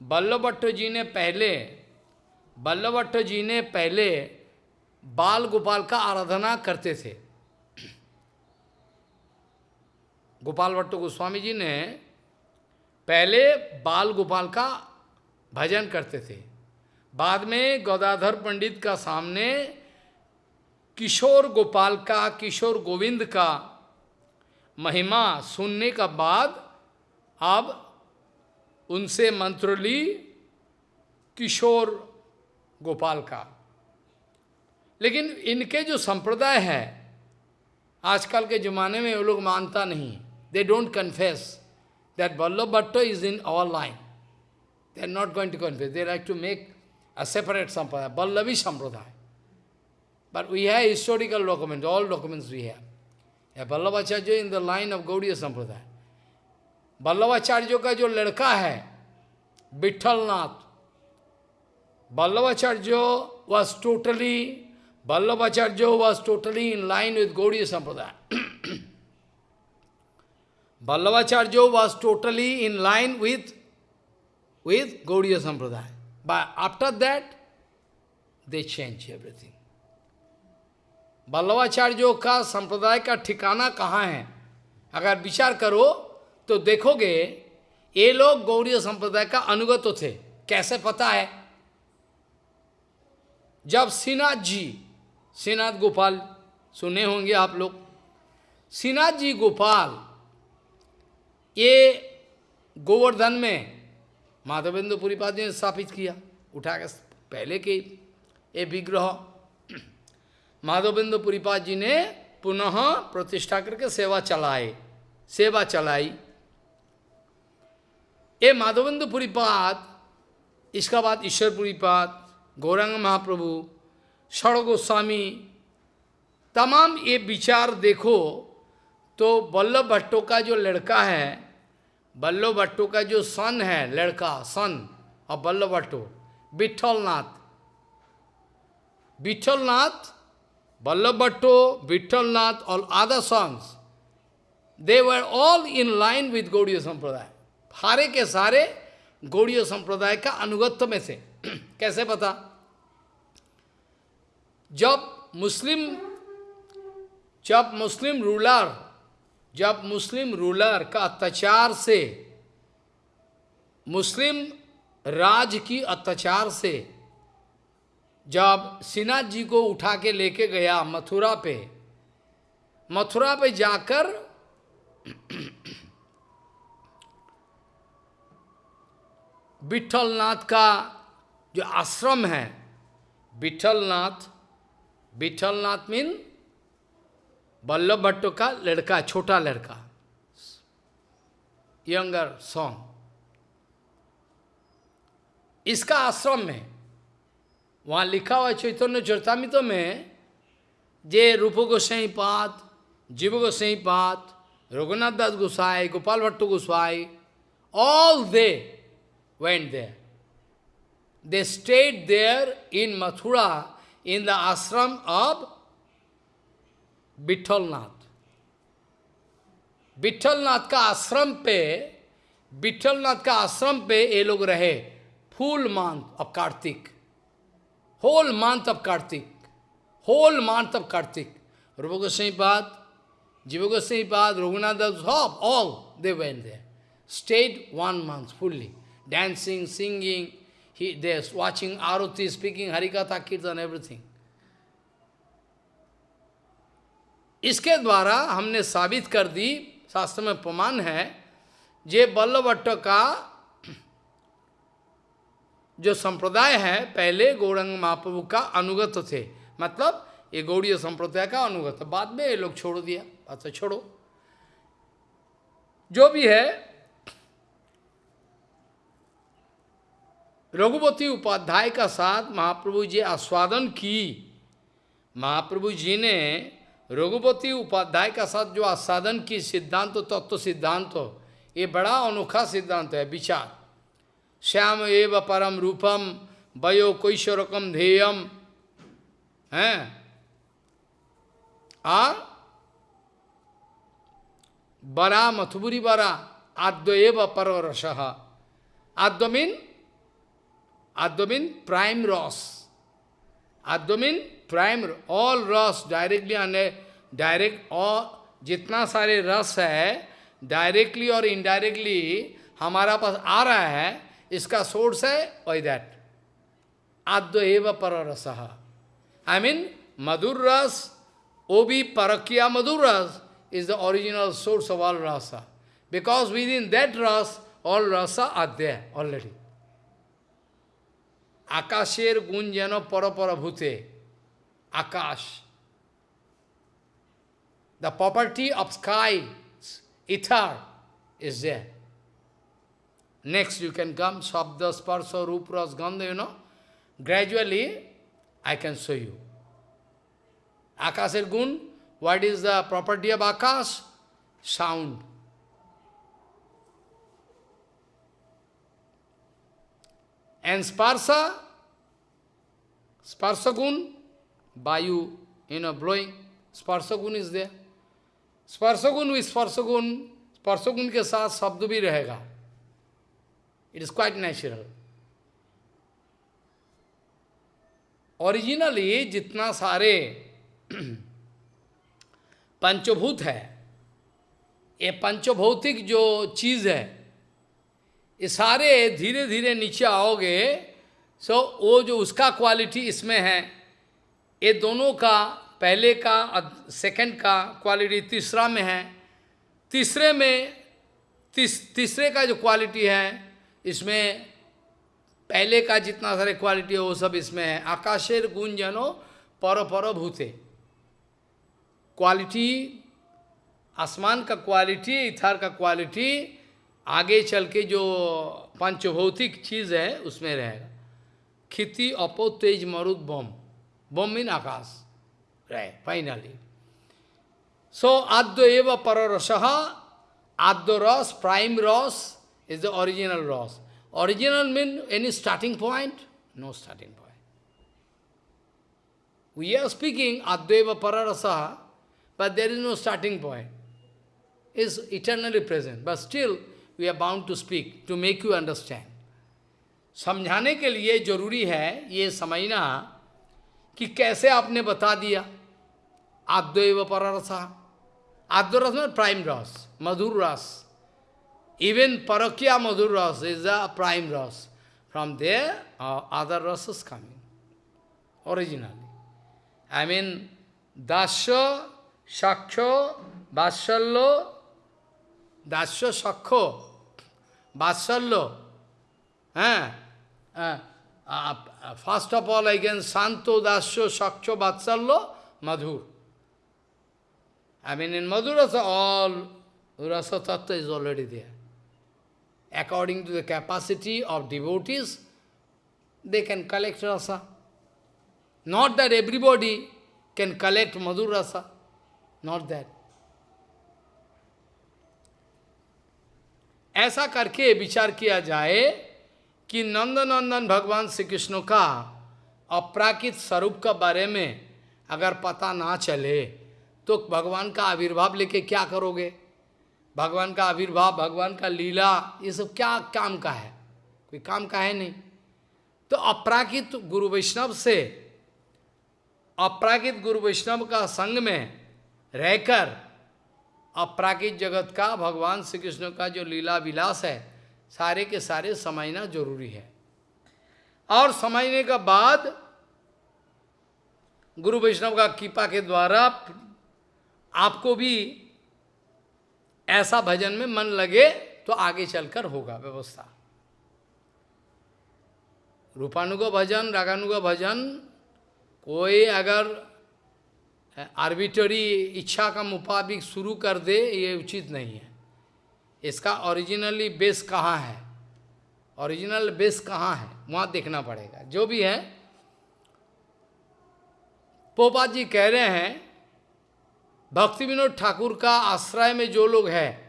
बल्लभ भट्ट जी ने पहले बल्लभ भट्ट जी ने पहले बाल गोपाल का आराधना करते थे। गोपाल भट्ट गोस्वामी जी ने पहले बाल गोपाल का भजन करते थे। बाद में गौदाधर पंडित का सामने किशोर गोपाल का, किशोर गोविंद का महिमा सुनने का बाद अब उनसे मंत्र ली किशोर गोपाल का। लेकिन इनके जो संप्रदाय है, आजकल के जमाने में वो लोग मानता नहीं they don't confess that Vallabh Bhatta is in our line they are not going to confess they like to make a separate sampradaya Vallabhi sampradaya but we have historical document all documents we have Vallabh Acharya in the line of Gaudiya sampradaya Ballabhacharya का जो लड़का है Vitthalnath Ballabhacharya was totally Ballabhacharya was totally in line with Gaudi sampradaya Ballabhacharya was totally in line with with Gaudiya sampradaya by after that they change everything बल्लभाचार्यों का, संप्रदाय का ठिकाना कहाँ है? अगर विचार करो तो देखोगे, ये लोग गौड़ीय संप्रदाय का अनुगत तो थे। कैसे पता है? जब श्रीनाथ जी, श्रीनाथ गोपाल, सुने होंगे आप लोग, श्रीनाथ जी गोपाल, ये गोवर्धन में माधवेंद्र पुरीपाद ने स्थापित किया उठा के पहले के ये विग्रह माधवेंद्र पुरीपाद जी ने पुनः प्रतिष्ठा करके सेवा चलाए सेवा चलाई। ये माधवेंद्र पुरीपाद इसका बाद ईश्वर पुरीपाद, गौरंग महाप्रभु षड़ गोस्वामी, तमाम ये विचार देखो तो बल्लभ भट्टो का जो लड़का है, बल्लभ भट्टो का जो सन है, लड़का, सन और बल्लभ भट्टो विठलनाथ विठलनाथ बल्लभ भट्टो विठलनाथ और other sons they were all in line with Gaudiya sampradaya सारे के सारे गौड़ीय संप्रदाय का अनुगत्य में से। कैसे पता? जब मुस्लिम जब मुस्लिम रूलर, जब मुस्लिम रूलर का अत्याचार से, मुस्लिम राज की अत्याचार से, जब सिन्हा जी को उठा के लेके गया मथुरा पे मथुरा पे जाकर विठलनाथ का जो आश्रम है विठलनाथ विठलनाथ मीन वल्लभ भट्ट का लड़का, छोटा लड़का यंगर सॉन्ग इसका आश्रम में, वहाँ लिखा हुआ चैतन्य चरतामित में, जे रूप गोसाई Pad Jiva Gosai Pad Raghunath Das Gosai, Gopal Bhatt Gosai all they went there. They stayed there in Mathura in the ashram of Vittalnath. Vitthalnath का आश्रम पे विठलनाथ का आश्रम पे ये लोग रहे full month of Kartik whole month of Kartik whole month of Kartik Rup Gosai Pad Jiva Gosai Pad Raghunath Das सब all they went there stayed one month fully, dancing, singing, he, they're watching Arati, speaking Harikatha, Kirtan, everything. इसके द्वारा हमने साबित कर दी शास्त्र में प्रमाण है जे बल्लभट्ट का जो संप्रदाय है पहले गौरंग महाप्रभु का अनुगत थे। मतलब ये गौड़ीय संप्रदाय का अनुगत। बाद में ये लोग छोड़ दिया। अच्छा छोड़ो। जो भी है रघुपति उपाध्याय का साथ महाप्रभु जी आस्वादन की। महाप्रभु जी ने रघुपति उपाध्याय का साथ जो आस्वादन की, सिद्धांत तो तत्व तो सिद्धांत हो ये बड़ा अनोखा सिद्धांत है, विचार। श्याम एव परम रूपम वयो कैशोरकम ध्येयम, है? आ बरा मथुबुरी बरा आद्य एव पर रस adya mean Advamin, prime Ras. Advamin, prime, all Ras directly and direct, और जितना सारे रस है डायरेक्टली और इनडायरेक्टली हमारा पास आ रहा है इसका सोर्स है वही दैट आद्य एव पर रस आई मीन मधुर रस ओ भी परकिया मधुर रस is the original source of all rasa. Because within that ras, all rasa are there already. আকাশের গুণ যেন পরপর ভূতে আকাশ The property of sky, ether, is there. Next you can come, Shabda, Sparsa, Rupras, Gandha, you know. Gradually, I can show you. Akasher gun, what is the property of Akash? Sound. And Sparsa, Sparsagun, Vayu, you know, blowing, Sparsagun is there. Sparsagun with Sparsagun, Sparsagun के साथ शब्द भी रहेगा. It is quite natural. Originally जितना सारे पंचभूत है ये पंचभौतिक जो चीज़ है ये सारे धीरे धीरे नीचे आओगे सो वो जो उसका क्वालिटी इसमें है ये दोनों का पहले का सेकंड का क्वालिटी तीसरा में है। तीसरे में तीस, तीसरे का जो क्वालिटी है इसमें पहले का जितना सारे क्वालिटी है वो सब इसमें है। आकाशेर गुण जनो पर पर भूते। क्वालिटी आसमान का क्वालिटी इथार का क्वालिटी आगे चल के जो पंचभौतिक चीज़ है उसमें रहेगा। खिति अपो तेज मरुद बम। बम इन आकाश। रहे फाइनली सो आद्य एव पर adya ras prime ras is the original ras. Original mean any starting point no starting point we are speaking Advaiva Pararasa, but there is no starting point. Is eternally present, but still we are bound to speak, to make you understand. समझाने के लिए ज़रूरी है ये समझना कि कैसे आपने बता दिया? आद्वैव पररसा। आद्य रस में प्राइम रस मधुर रस। Even parakiya madhura ras is the prime ras. From there other ras is coming originally I mean dasya sakhya vatsalya दास्य सख्य Vatsalya. Eh? Uh, uh, first of all, again, Santo Dasya Sakcha Vatsalya Madhur. I mean, in Madhurasa, all Rasa Tattva is already there. according to the capacity of devotees, they can collect rasa. Not that everybody can collect Madhur rasa. Not that. ऐसा करके विचार किया जाए कि नंदनंदन भगवान श्री कृष्ण का अपराकित स्वरूप का बारे में अगर पता ना चले तो भगवान का आविर्भाव लेके क्या करोगे? भगवान का आविर्भाव, भगवान का लीला, ये सब क्या काम का है? कोई काम का है नहीं। तो अपराकित गुरु वैष्णव से, अपराकित गुरु वैष्णव का संग में रहकर अपराकित जगत का, भगवान श्री कृष्ण का जो लीला विलास है, सारे के सारे समझना ज़रूरी है। और समझने का बाद गुरु वैष्णव का कृपा के द्वारा आपको भी ऐसा भजन में मन लगे तो आगे चलकर होगा व्यवस्था। रूपानुग भजन, रागानुग भजन, कोई अगर आर्बिटरी इच्छा का मुताबिक शुरू कर दे, ये उचित नहीं है। इसका ओरिजिनली बेस कहाँ है? ओरिजिनल बेस कहाँ है? वहाँ देखना पड़ेगा। जो भी है, पोपा जी कह रहे हैं, भक्ति विनोद ठाकुर का आश्रय में जो लोग हैं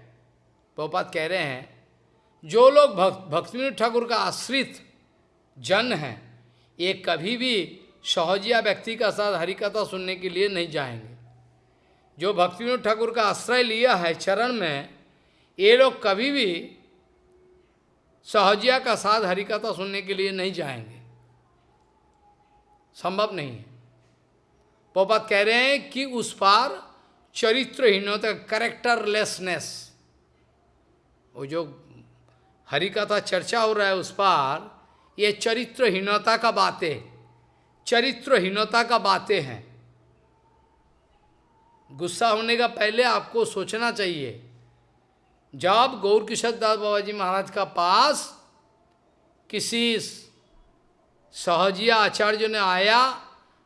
पोपात कह रहे हैं, जो लोग भक्त, भक्ति विनोद ठाकुर का आश्रित जन हैं, ये कभी भी सहजिया व्यक्ति का साथ हरिकथा सुनने के लिए नहीं जाएँगे। जो भक्ति ठाकुर का आश्रय लिया है चरण में, ये लोग कभी भी सहजिया का साथ हरिकथा सुनने के लिए नहीं जाएँगे। संभव नहीं है। पोपत कह रहे हैं कि उस पार चरित्रहीनता करेक्टरलेसनेस, वो जो हरिकथा चर्चा हो रहा है उस पार, ये चरित्रहीनता का बातें चरित्रहीनता का बातें हैं। गुस्सा होने का पहले आपको सोचना चाहिए। जब गौर किशोर दास बाबा जी महाराज का पास किसी सहजिया आचार्य ने आया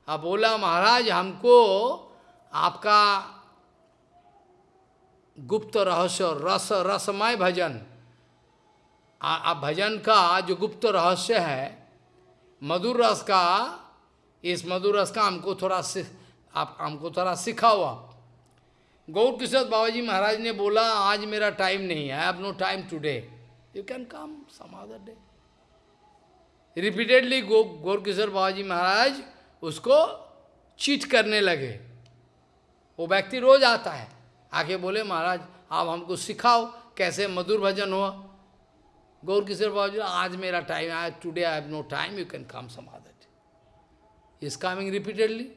और बोला, महाराज, हमको आपका गुप्त रहस्य, रस, रसमय भजन आप भजन का जो गुप्त रहस्य है, मधुर रस का इस मधुर रस का हमको थोड़ा आप, हमको थोड़ा सिखाओ आप। गौर किशोर बाबा जी महाराज ने बोला, आज मेरा टाइम नहीं है I have no time today you can come some other day repeatedly go, Gaur Kishore Baba ji Maharaj उसको चीट करने लगे। वो व्यक्ति रोज आता है। आके बोले, महाराज, आप हमको सिखाओ कैसे मधुर भजन हो गौर किशोर बाबा जी आज मेरा टाइम है today I have no time you can come some other is coming repeatedly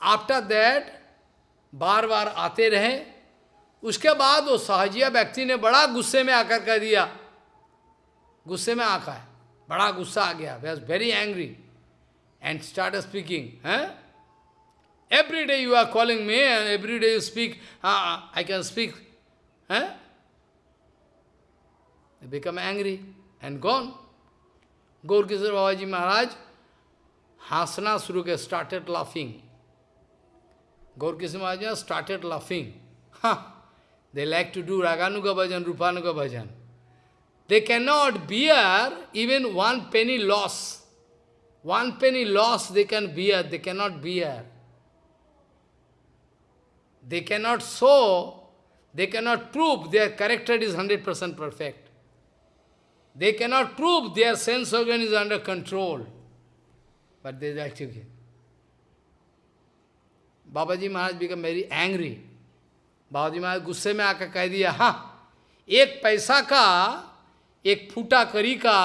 after that बार बार आते रहे। उसके बाद वो सहजिया व्यक्ति ने बड़ा गुस्से में आकर कह दिया। गुस्से में आका है बड़ा गुस्सा आ गया। Was very angry and start speaking है? Every day you are calling me every day you speak I can speak है? Become angry and gone Gaur Kishore Baba ji Hasana Suruke started laughing. Gorkisha started laughing. Ha! They like to do Raganuga Bhajan, Rupanuga Bhajan. They cannot bear even one penny loss. One penny loss they can bear, they cannot bear. They cannot show, they cannot prove their character is 100% perfect. They cannot prove their sense organ is under control. But they actually Maharaj become very angry Baba ji Maharaj गुस्से में आकर कह दिया हाँ एक पैसा का, एक फूटा करी का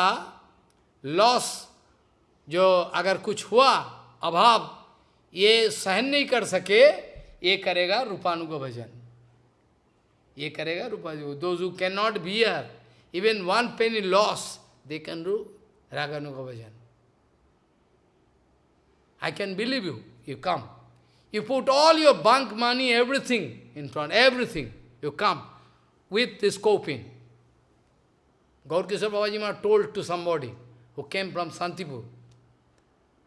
लॉस जो अगर कुछ हुआ, अभाव, ये सहन नहीं कर सके, ये करेगा रूपानुग भजन। ये करेगा रूपा दो you can not bear even one pain loss they can रू raganuga bhajan. I can believe you, you come. You put all your bank money, everything in front, everything, you come with this coping. Gaurkishar Babajima told to somebody who came from Santipur,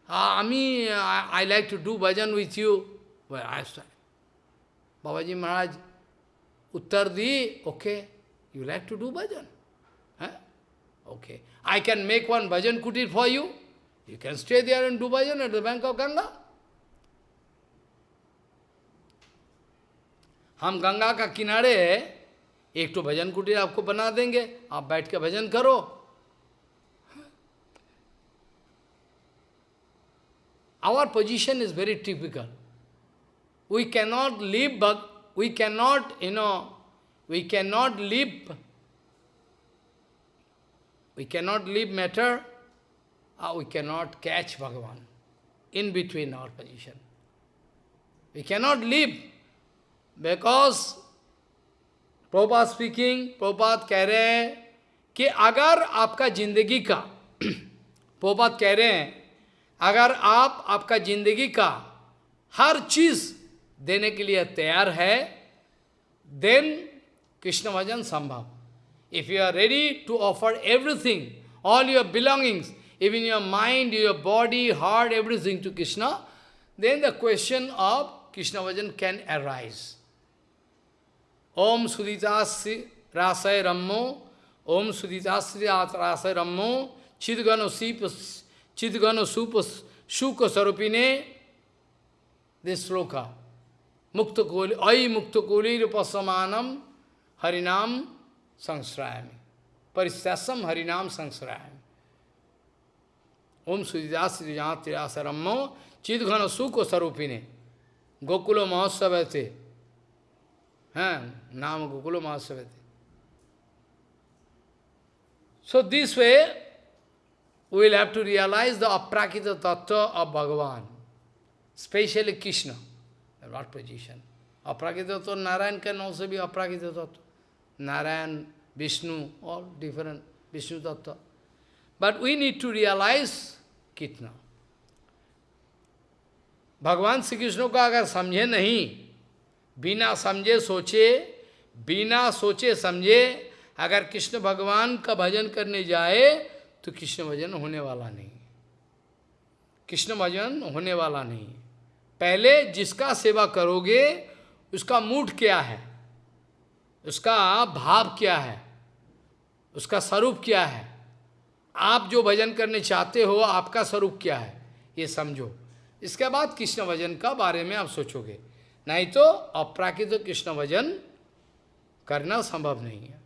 ah, Ami, I, I like to do bhajan with you. Well, I said, Babaji Maharaj, Uttar di, okay, you like to do bhajan. Huh? Okay, I can make one bhajan kutir for you. You can stay there in Dubajan at the bank of Ganga. हम गंगा का किनारे एक तो भजन कुटीर आपको बना देंगे। आप बैठ के भजन करो। Our position is very typical we can not live bug we can not you know we can not live we can not live matter or we cannot catch Bhagavan in between our position. We cannot live because Prabhupada speaking, Prabhupada कह रहे हैं कि अगर आपका जिंदगी का Prabhupada कह रहे हैं अगर आप आपका जिंदगी का हर चीज देने के लिए तैयार है देन कृष्ण भजन संभव if you are ready to offer everything all your belongings even your mind, your body, heart, everything to Krishna, then the question of Krishna Vajan can arise. Om Suditasri Rasai Rammo, Om Suditasri Rasai Rammo, Chidgano Sipas, Chidgano Supas, Shuka Sarupine, this sloka. Mukta Koli, Ai Mukta Koli Rupasamanam, Harinam Sangsrayami. Paristasam Harinam Sangsrayami. ओम सुजिदास श्री जहाँ त्रियासरम चिद घन सुख स्वरूपिणी गोकुल महोत्सव थे हैं, नाम गोकुल महोत्सव थे so this way we'll have to realise the aprakrit tattva of भगवान स्पेशली कृष्ण वॉट पोजिशन अप्राकृत तत्व नारायण के नाम से भी अप्राकृत तत्व नारायण विष्णु और different Vishnu tattva but we need to realise कितना? भगवान श्री कृष्ण को अगर समझे नहीं, बिना समझे सोचे, बिना सोचे समझे अगर कृष्ण भगवान का भजन करने जाए तो कृष्ण भजन होने वाला नहीं। कृष्ण भजन होने वाला नहीं। पहले जिसका सेवा करोगे, उसका मूड क्या है? उसका भाव क्या है? उसका स्वरूप क्या है? आप जो भजन करने चाहते हो, आपका स्वरूप क्या है? ये समझो। इसके बाद कृष्ण भजन का बारे में आप सोचोगे। नहीं तो अपराकित तो कृष्ण भजन करना संभव नहीं है।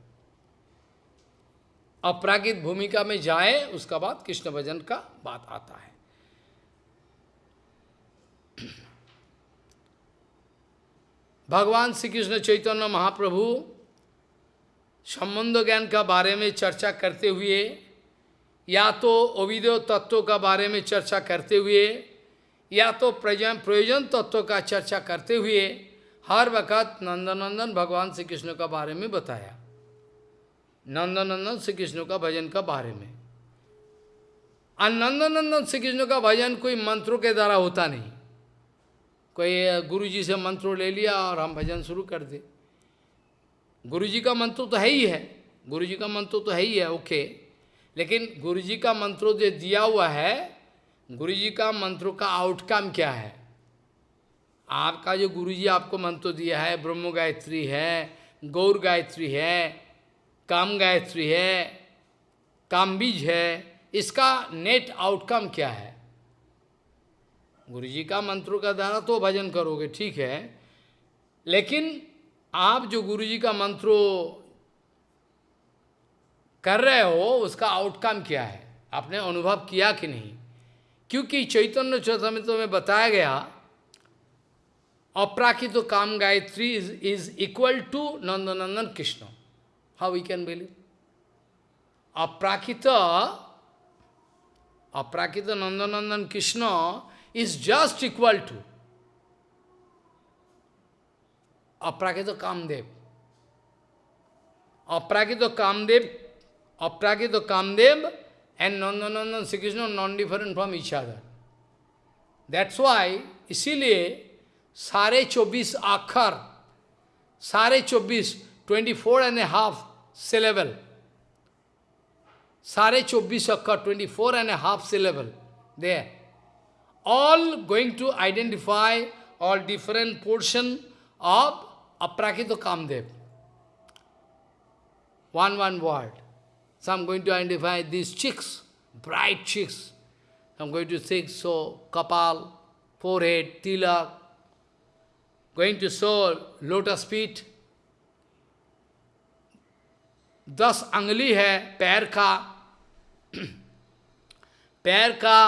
अपराकित भूमिका में जाए, उसका बाद कृष्ण भजन का बात आता है। भगवान श्री कृष्ण चैतन्य महाप्रभु संबंध ज्ञान का बारे में चर्चा करते हुए या तो अविदेव तत्व का बारे में चर्चा करते हुए, या तो प्रयोजन तत्व का चर्चा करते हुए, हर वक्त नंदनंदन भगवान श्री कृष्ण का बारे में बताया। नंदनंदन श्री कृष्ण का भजन का बारे में। और नंदनंदन श्री कृष्ण का भजन कोई मंत्रों के द्वारा होता नहीं। कोई गुरु जी से मंत्रों ले लिया और हम भजन शुरू कर दे। गुरु जी का मंत्र तो है ही है। गुरु जी का मंत्र तो है ही है, ओके। लेकिन गुरु जी का मंत्रों जो दिया हुआ है गुरु जी का मंत्रों का आउटकम क्या है? आपका जो गुरु जी आपको मंत्र दिया है, ब्रह्म गायत्री है, गौर गायत्री है, काम गायत्री है काम बीज है, इसका नेट आउटकम क्या है? गुरु जी का मंत्रों का द्वारा तो भजन करोगे, ठीक है। लेकिन आप जो गुरु जी का मंत्रों कर रहे हो, उसका आउटकम क्या है? आपने अनुभव किया कि नहीं? क्योंकि चैतन्य चौथमित्व में बताया गया, अपराकित तो Kama Gayatri is is equal to Nandanandan Krishna. How we can believe aprakrit aprakrit Nandanandan Krishna is just equal to aprakrit Kamdev. Aprakrit Kamdev Aprakita Kamdev and Nandanandan Sri Krishna are non-different from each other. That's why, isiliye, sare chobis akhar, sare chobis, 24 and a half syllable. Sare chobis akhar, 24 and a half syllable, there. All going to identify all different portion of Aprakita Kamdev. One, one word. So I'm going to identify these chicks, bright chicks. I'm going to think so, kapal, forehead, tilak, going to show lotus feet. दस अंगली है पैर का पैर का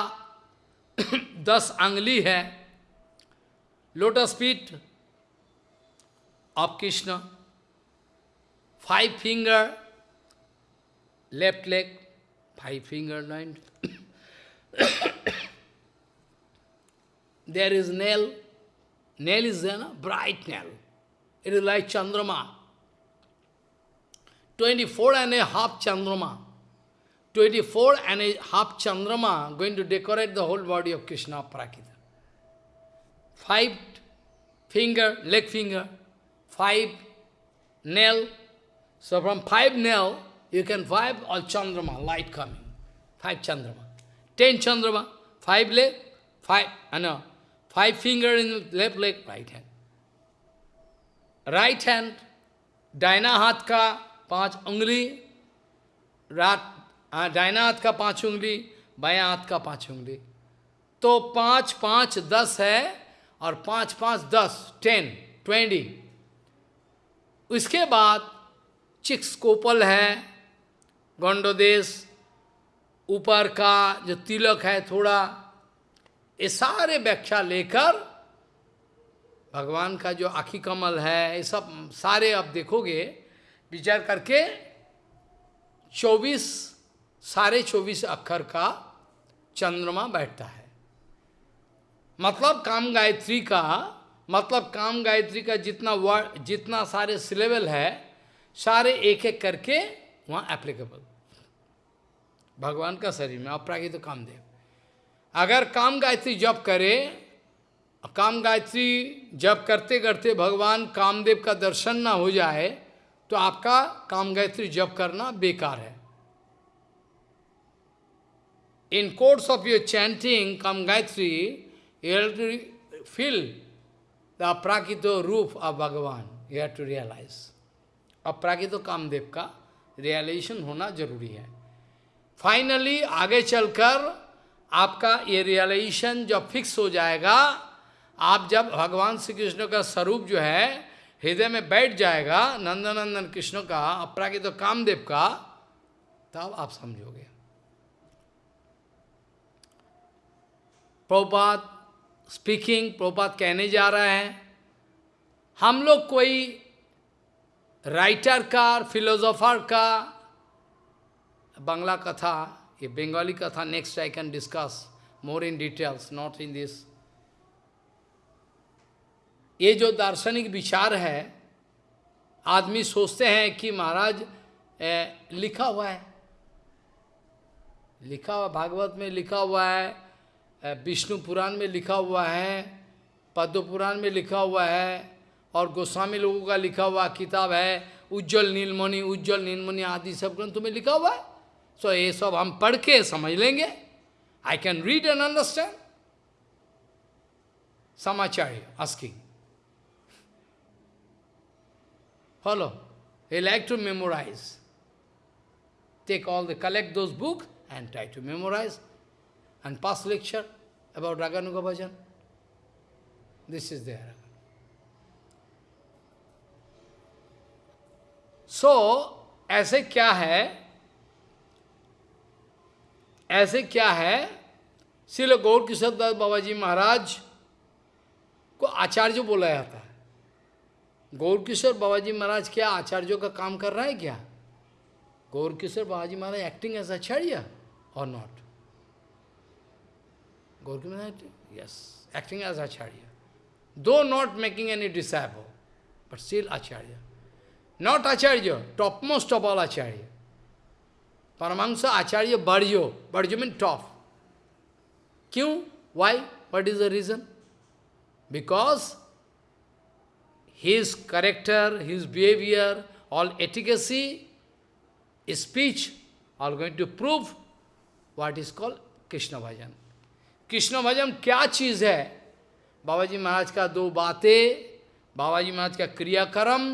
दस अंगली है lotus feet of Krishna five finger left leg, five finger line. there is nail. Nail is there, no? bright nail. It is like Chandrama. 24 and a half Chandrama. 24 and a half Chandrama going to decorate the whole body of Krishna Prakita. Five finger, leg finger, five nail. So from five nail, you can five all Chandrama, light coming. Five Chandrama. Ten Chandrama, five leg, five, I know, five finger in left leg, right hand. Right hand, दाहिना हाथ का पाँच उंगली रात डायना हाथ का पाँच उंगली बाया हाथ का पाँच उंगली तो पाँच पाँच दस है और पाँच पाँच दस टेन ट्वेंटी उसके बाद चिक्स है गंडोदेश ऊपर का जो तिलक है थोड़ा, ये सारे व्याख्या लेकर भगवान का जो आखी कमल है, ये सब सारे आप देखोगे, विचार करके चौबीस साढ़े चौबीस अक्षर का चंद्रमा बैठता है। मतलब काम गायत्री का मतलब काम गायत्री का जितना वर्ड जितना सारे सिलेबल है, सारे एक एक करके वहाँ एप्लीकेबल भगवान का शरीर में अपरागित तो कामदेव अगर काम गायत्री जप करे काम गायत्री जप करते करते भगवान कामदेव का दर्शन ना हो जाए तो आपका काम गायत्री जप करना बेकार है your chanting, Kam Gayatri, you have to feel the prakito roof of Bhagavan. You have to realize. अपराकितो Kamadeva का रियलाइजेशन होना ज़रूरी है फाइनली आगे चलकर आपका ये रियलाइजेशन जब फिक्स हो जाएगा, आप जब भगवान श्री कृष्ण का स्वरूप जो है, हृदय में बैठ जाएगा, नंदनंदन कृष्ण का अपराकित कामदेव का, तब आप समझोगे। प्रभुपात स्पीकिंग प्रभुपात कहने जा रहे हैं। हम लोग कोई राइटर का फिलोसोफर का बांग्ला कथा ये बंगाली कथा next I can discuss more in details not in this ये जो दार्शनिक विचार है, आदमी सोचते हैं कि महाराज लिखा हुआ है। लिखा हुआ, भागवत में लिखा हुआ है विष्णु पुराण में लिखा हुआ है, पद्म पुराण में लिखा हुआ है, और गोस्वामी लोगों का लिखा हुआ किताब है, उज्जवल नीलमणि उज्जवल नीलमणि आदि सब ग्रंथों में लिखा हुआ है। So, ये सब हम पढ़ के समझ लेंगे I can read and understand समाचार्य asking follow. He like to memorize. Take all the, collect those books and try to memorize. and past lecture about Raganuga Bhajan. This is there. So, ऐसे क्या है ऐसे क्या है? श्रील गौर किशोर दास बाबा जी महाराज को आचार्य बोला जाता है। गौर किशोर बाबा जी महाराज क्या आचार्यों का काम कर रहा है क्या? गौर किशोर बाबा जी महाराज एक्टिंग एज आचार्य और not Gaur yes acting as acharya. दो not making any disciple but still acharya. Not acharya top most of all acharya. Paramahansa Acharya Barjo. Barjo means top. Kyun? Why? What is the reason? Because his character, his behavior, all efficacy, speech, are going to prove what is called Krishna Bhajan. Krishna भजन क्या चीज़ है बाबा जी महाराज का दो बातें बाबा जी महाराज का क्रियाक्रम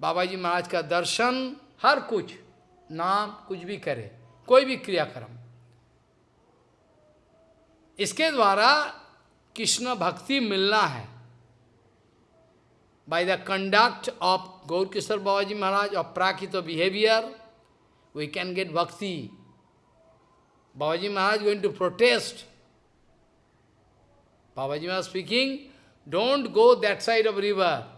बाबा जी महाराज का दर्शन हर कुछ नाम कुछ भी करे, कोई भी क्रियाक्रम। इसके द्वारा कृष्ण भक्ति मिलना है। By the conduct of Gaurkishore Baba ji Maharaj और prakrit behaviour we can get bhakti Baba ji Maharaj going to protest Baba ji Maharaj speaking don't go that side of river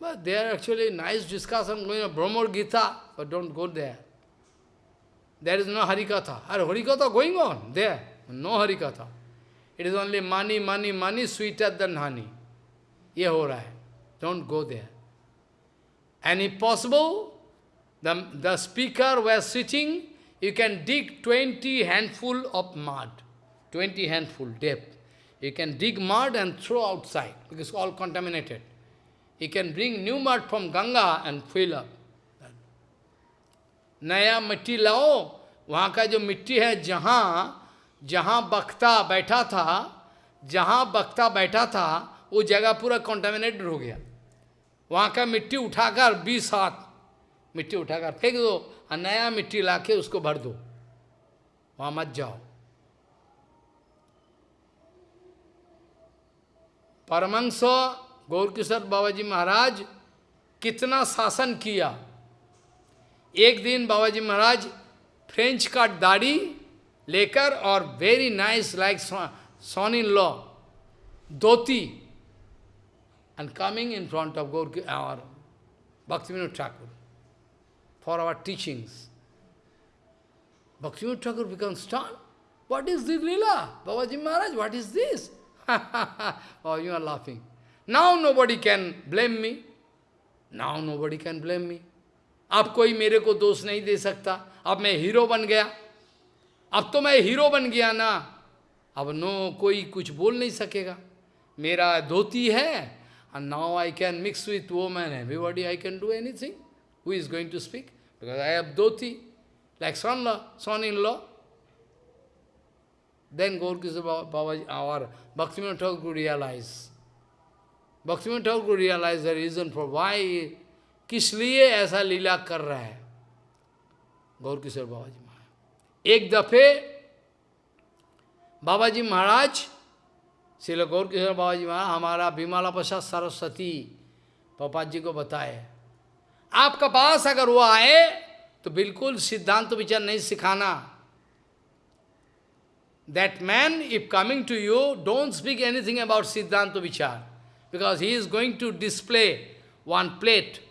But there actually nice discussion going on Brahma Gita, but don't go there. There is no Harikatha. Are Harikatha going on there? No Harikatha. It is only money, money, money, sweeter than honey. Ye ho raha hai. Don't go there. And if possible, the, the speaker was sitting, you can dig 20 handful of mud. 20 handful depth. You can dig mud and throw outside, because all contaminated. You can bring new mud from Ganga and fill up. नया मिट्टी लाओ, वहाँ का जो मिट्टी है, जहाँ जहाँ बख्ता बैठा था, जहाँ बख्ता बैठा था, वो जगह पूरा कॉन्टामिनेटेड हो गया। वहाँ का मिट्टी उठाकर बीस हाथ, मिट्टी उठाकर फेंक दो और नया मिट्टी लाके उसको भर दो। वहाँ मत जाओ। परमंश गौरकिशोर बाबा जी महाराज कितना शासन किया। एक दिन बाबा जी महाराज फ्रेंच का दाढ़ी लेकर और very nice like son in law dhoti and coming in front of Gaur और Bhakti Vinod Thakur for our teachings Bhakti Vinod Thakur become stone what is this lila Baba ji Maharaj what is this you are laughing Now nobody can blame me. Now nobody can blame me. अब कोई मेरे को दोष नहीं दे सकता अब मैं हीरो बन गया अब तो मैं हीरो बन गया ना अब नो कोई कुछ बोल नहीं सकेगा मेरा धोती है and now I can mix with woman, everybody I can do anything. Who is going to speak? Because I have dhoti, like son-in-law, son-in-law. Then Gaurkisa Baba, our Bhaktivinoda Thakur realize. Bhaktivinoda Thakur realize the reason for why, किस लिए ऐसा लीला कर रहा है। गौर किशोर बाबा जी महाराज। एक दफे बाबा जी महाराज श्रील गौर किशोर बाबा जी महाराज हमारा विमाला प्रसाद सरस्वती पपा जी को बताए। आपका पास अगर वो आए तो बिल्कुल सिद्धांत विचार नहीं सिखाना। That man if coming to you don't speak anything about siddhanta vichar. Because he is going to display one plate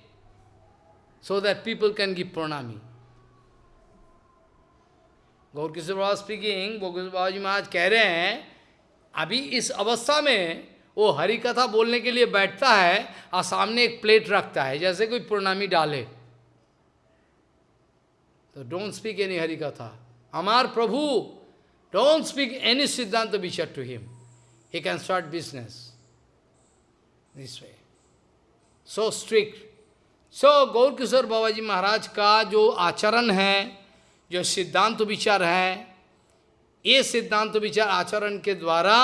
so that people can give pranami. Gaur Kishore speaking Gaur Baba ji Maharaj कह रहे हैं, अभी इस अवस्था में वो हरी कथा बोलने के लिए बैठता है और सामने एक प्लेट रखता है, जैसे कोई पूर्णामी डाले। तो डोंट स्पीक एनी हरी कथा हमार प्रभु don't speak any siddhanta vichar to him he can start business way so strict so Gaur Kishore Baba ji Maharaj का जो आचरण है, जो सिद्धांत विचार है, ये सिद्धांत विचार आचरण के द्वारा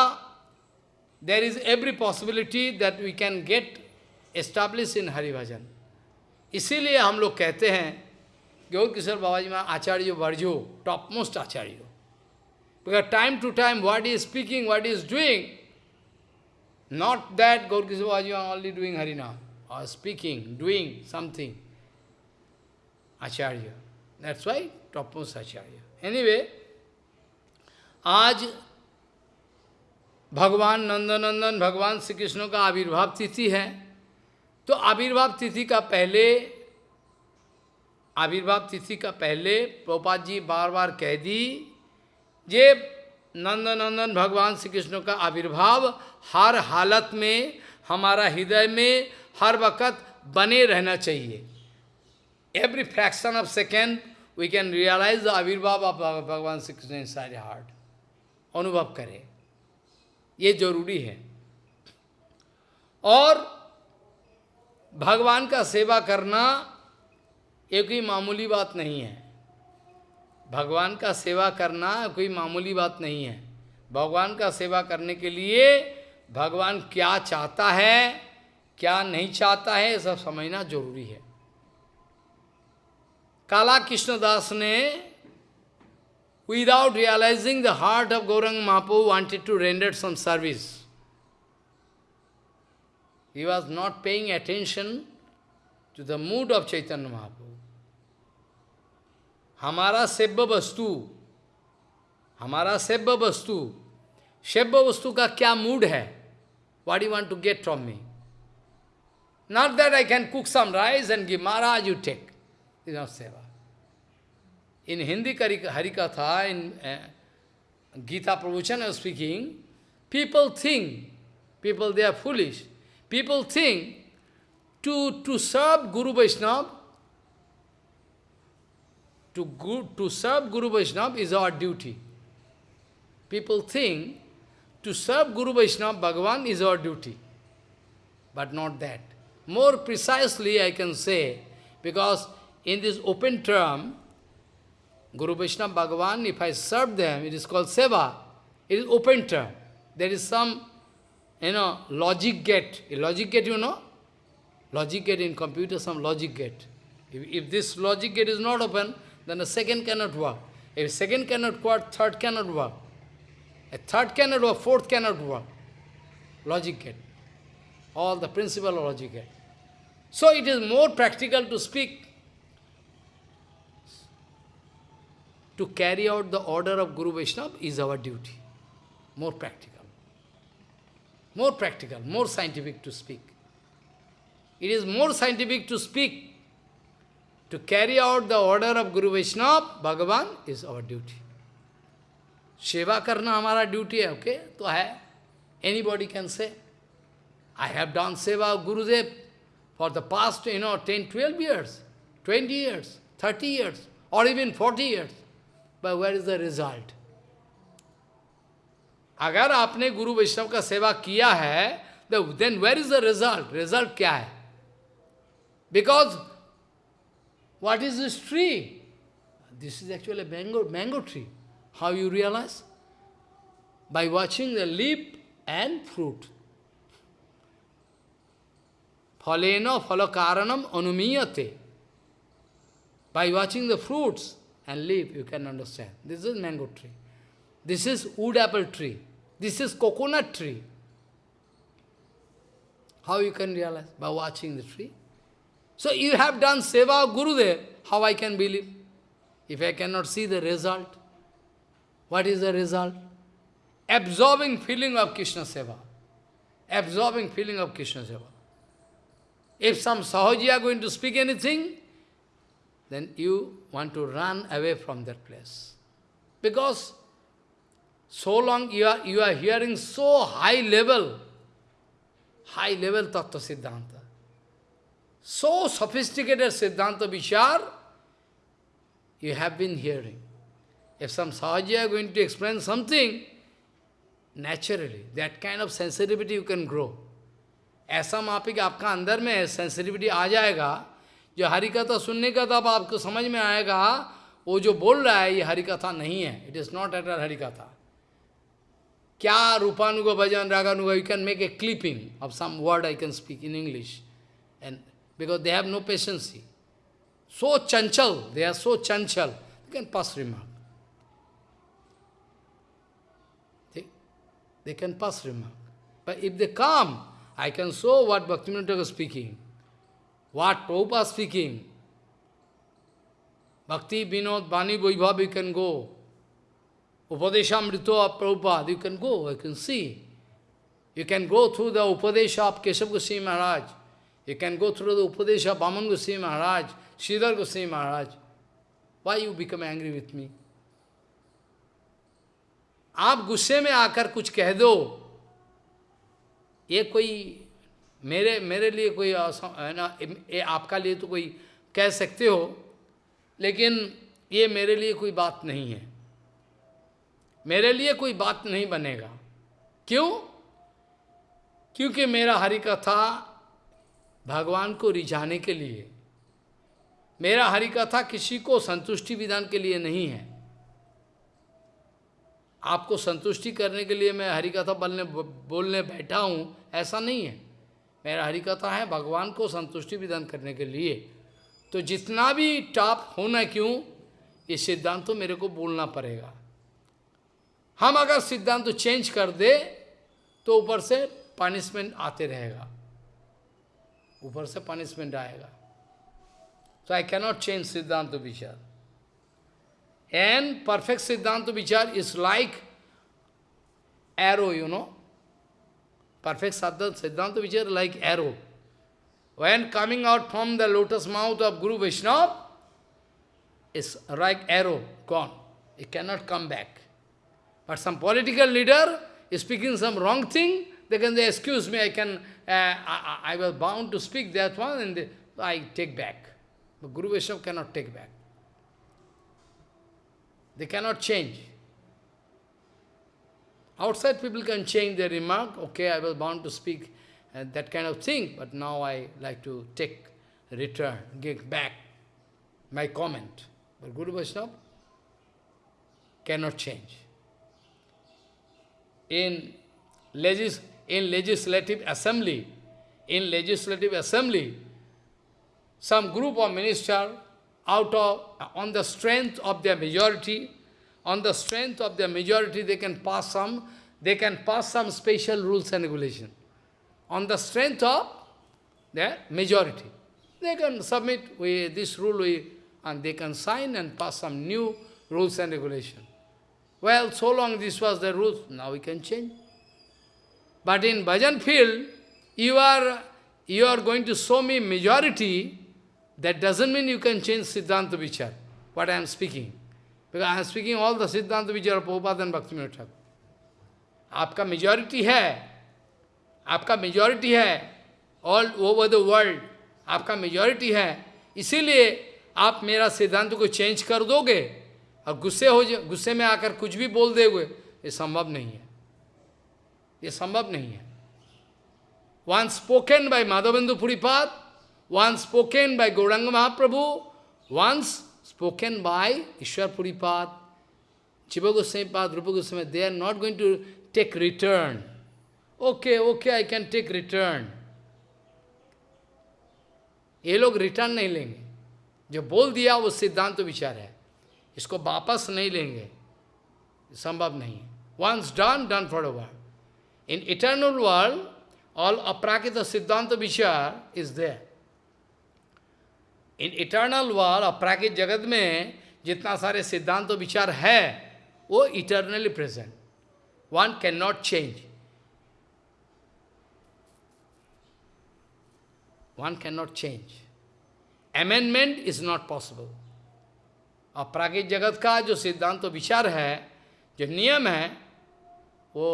there is every possibility that we can get establish in haribhajan इसीलिए हम लोग कहते हैं गौर किशोर Baba ji Maharaj acharya वर्जो top most acharya because time to time what is speaking what is doing Kishore Baba ji are only doing harinam or speaking, doing something. Acharya. That's why topmost Acharya. Anyway, आज भगवान नंदनंदन भगवान श्री कृष्ण का आविर्भाव तिथि है तो आविर्भाव तिथि का पहले आविर्भाव तिथि का पहले प्रोपात जी बार बार कह दी जे नंदनंदन भगवान श्री कृष्ण का आविर्भाव हर हालत में, हमारा हृदय में हर वक्त बने रहना चाहिए। Every fraction of second we can realise the avirbhava of Bhagavan Shri Krishna इन सारे हार्ट। अनुभव करें। ये ज़रूरी है। और भगवान का सेवा करना एक कोई मामूली बात नहीं है। भगवान का सेवा करना कोई मामूली बात नहीं है। भगवान का सेवा करने के लिए भगवान क्या चाहता है, क्या नहीं चाहता है सब समझना ज़रूरी है। काला कृष्णदास ने without realising the heart of Gaurang Mahaprabhu wanted to render some service he was not paying attention to the mood of Chaitanya Mahaprabhu हमारा सेब्य वस्तु, हमारा सेव्य वस्तु सेव्य वस्तु का क्या मूड है? What you want to get from me not that I can cook some rice and give Maharaj you take is not seva in Hindi करी harikatha in Gita pravachan speaking people think people they are foolish people think to to serve guru Vaishnava to, to serve Guru Vaishnava is our duty. People think to serve Guru Vaishnava, Bhagavan is our duty. But not that. More precisely I can say, because in this open term, Guru Vaishnava Bhagavan, if I serve them, it is called seva. It is open term. There is some, you know, logic gate. A logic gate, you know? Logic gate in computer, some logic gate. If, if this logic gate is not open, then the second cannot work. If second cannot work, third cannot work. A third cannot work, fourth cannot work. Logic gate. All the principle of logic gate. So it is more practical to speak to carry out the order of Guru Vaishnava is our duty. More practical. More practical, more scientific to speak. It is more scientific to speak. To carry out the order of Guru Vaishnava, Bhagavan, is our duty. सेवा करना हमारा ड्यूटी है ओके तो है any body can say I have done seva Gurudev for the past you know ten twelve years twenty years thirty years और even forty years but where is the result? अगर आपने गुरु वैष्णव का सेवा किया है then where is the result? Result क्या है? Because what is this tree? This is actually a mango, mango tree. How you realize? By watching the leaf and fruit. Phalena phalakaranam anumiyate. By watching the fruits, and leaf, you can understand. This is mango tree. This is wood apple tree. This is coconut tree. How you can realize? By watching the tree. So you have done seva Gurudev. How I can believe? If I cannot see the result. What is the result? Absorbing feeling of Krishna seva. Absorbing feeling of Krishna seva. If some Sahaji are going to speak anything, then you want to run away from that place. Because so long you are, you are hearing so high level, high level Tattva Siddhanta, so sophisticated Siddhanta Vishar, you have been hearing. If some Sahaja are going to explain something, naturally, that kind of sensitivity you can grow. ऐसा मापिक आपका अंदर में सेंसिटिविटी आ जाएगा जो हरिकथा सुनने का तब आपको समझ में आएगा वो जो बोल रहा है ये हरिकथा नहीं है it is not at all हरिकथा क्या रूपानुग भजन raganuga you can make a clipping of some word I can speak in English and because they have no patience. So chanchal, they are so chanchal, they can pass remark. They, they can pass remark. But if they come, I can show what Bhaktivinoda is speaking, what Prabhupada is speaking. Bhakti, Vinod, Bani, Vaibhav, you can go. Upadeshamrita of Prabhupada, you can go, you can see. You can go through the Upadesha of Keshav Goswami Maharaj. You can go through the Upadesha Bhaman Goswami Maharaj, Sridhar Goswami Maharaj. Why you become angry with me? आप गुस्से में आकर कुछ कह दो ये कोई मेरे मेरे लिए कोई है ना ये आपका लिए तो कोई कह सकते हो लेकिन ये मेरे लिए कोई बात नहीं है मेरे लिए कोई बात नहीं बनेगा क्यों क्योंकि मेरा हरि कथा भगवान को रिझाने के लिए। मेरा हरि कथा किसी को संतुष्टि विधान के लिए नहीं है। आपको संतुष्टि करने के लिए मैं हरि कथा बोलने बोलने बैठा हूँ, ऐसा नहीं है। मेरा हरि कथा है भगवान को संतुष्टि विधान करने के लिए। तो जितना भी टॉप होना क्यों, ये सिद्धांत तो मेरे को बोलना पड़ेगा। हम अगर सिद्धांत तो चेंज कर दे तो ऊपर से पनिशमेंट आते रहेगा। ऊपर से पनिशमेंट आएगा। तो आई कैनॉट चेंज सिद्धांत विचार and perfect siddhanta vichar is like arrow you know perfect sadhan siddhanta vichar like arrow when coming out from the lotus mouth of guru Vaishnava is like arrow कौन it cannot come back but some political leader speaking some wrong thing they can the excuse me I can uh, I, I was bound to speak that one, and I take back. But Guru Vaishnava cannot take back. They cannot change. Outside people can change their remark, okay, I was bound to speak uh, that kind of thing, but now I like to take, return, give back my comment. But Guru Vaishnava cannot change. In, legis in legislative assembly, in legislative assembly, some group of minister out of, on the strength of their majority, on the strength of their majority, they can pass some, they can pass some special rules and regulation. On the strength of their majority. They can submit we, this rule, we, and they can sign and pass some new rules and regulation. Well, so long this was the rules, now we can change. But in bhajan field, you are, you are going to show me majority, that doesn't mean you can change Siddhanta Vichar, what I am speaking. Because I am speaking all the Siddhanta Vichar of Prabhupada and Bhakti Thakur. आपका मेजॉरिटी है आपका मेजॉरिटी है ऑल ओवर द वर्ल्ड आपका मेजॉरिटी है इसीलिए आप मेरा सिद्धांत को चेंज कर दोगे और गुस्से हो गुस्से में आकर कुछ भी बोल दोगे ये संभव नहीं है ये संभव नहीं है। One spoken by Madhavendu Puripad one spoken by Gaurang Mahaprabhu once spoken by Ishvar Puripad Shiv Goswami Pad Rup Goswami they are not going to take return okay okay I can take return ये लोग रिटर्न नहीं लेंगे। जो बोल दिया वो सिद्धांत तो विचार है। इसको वापस नहीं लेंगे। संभव नहीं है। Once done done for a in eternal world all aprakrit siddhanta vichar is there in eternal world अपराकित जगत में जितना सारे सिद्धांत तो विचार है वो eternally present one can not change one can not change amendment is not possible अपराकित जगत का जो सिद्धांत तो विचार है जो नियम है वो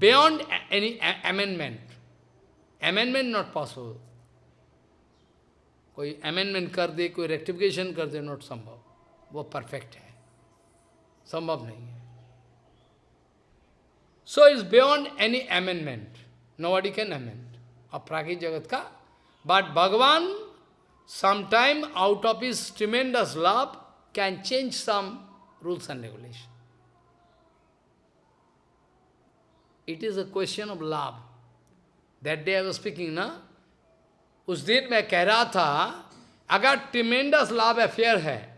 beyond any amendment amendment not possible कोई अमेंडमेंट कर दे, कोई रेक्टिफिकेशन कर दे नॉट संभव. वो परफेक्ट है. संभव नहीं है. So is beyond any amendment nobody can amend अपरागिक जगत का. बट भगवान sometime out of his tremendous love can change some rules and regulation. It is a question of love. That day I was speaking, na? उस दिन मैं कह रहा था अगर ट्रिमेंडस लव अफेयर है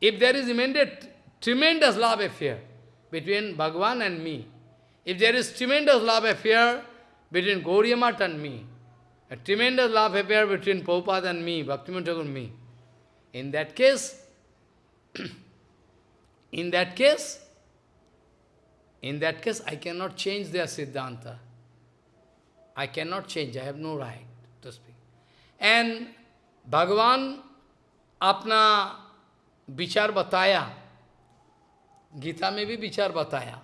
if there is immediate tremendous love affair between Bhagwan and me, if there is tremendous love affair between Gauriya Mat and me, a tremendous love affair between Prabhupada and me, Bhaktivinoda Thakur and me, in that case, in that case, in that case, I cannot change their Siddhanta. I cannot change, I have no right to speak. And Bhagavan अपना विचार बताया गीता में भी विचार बताया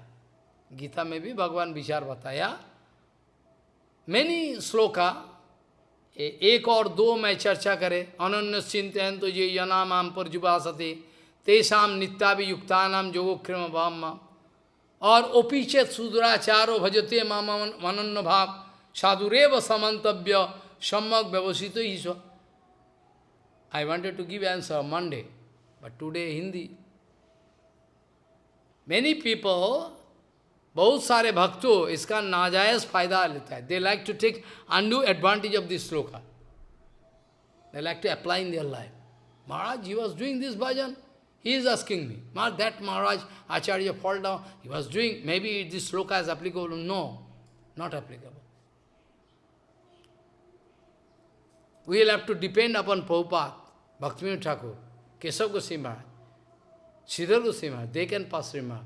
गीता में भी भगवान विचार बताया मैनी श्लोका एक और दो मैं चर्चा करे अनन्य चिंतन तो ये यनाम पर जुबासते तेषाम नित्याभियुक्ता नाम जोगोक्रम भाव और ओपीचेत सुदुराचारो भजते माम मनन्न भाव। Sadhureva samantavya sammak vyavasita iswa. I wanted to give answer Monday, but today Hindi. Many people, बहुत सारे भक्तों इसका नाजायज फ़ायदा लेता है। They like to take undue advantage of this shloka they like to apply in their life Maharaj he was doing this bhajan He is asking me, that Maharaj, Acharya fall down, he was doing, maybe this sloka is applicable. No, not applicable. We will have to depend upon Prabhupada, Bhaktivinoda Thakur, Keshav Goswami Maharaj, Sridhar Goswami Maharaj, they can pass remark.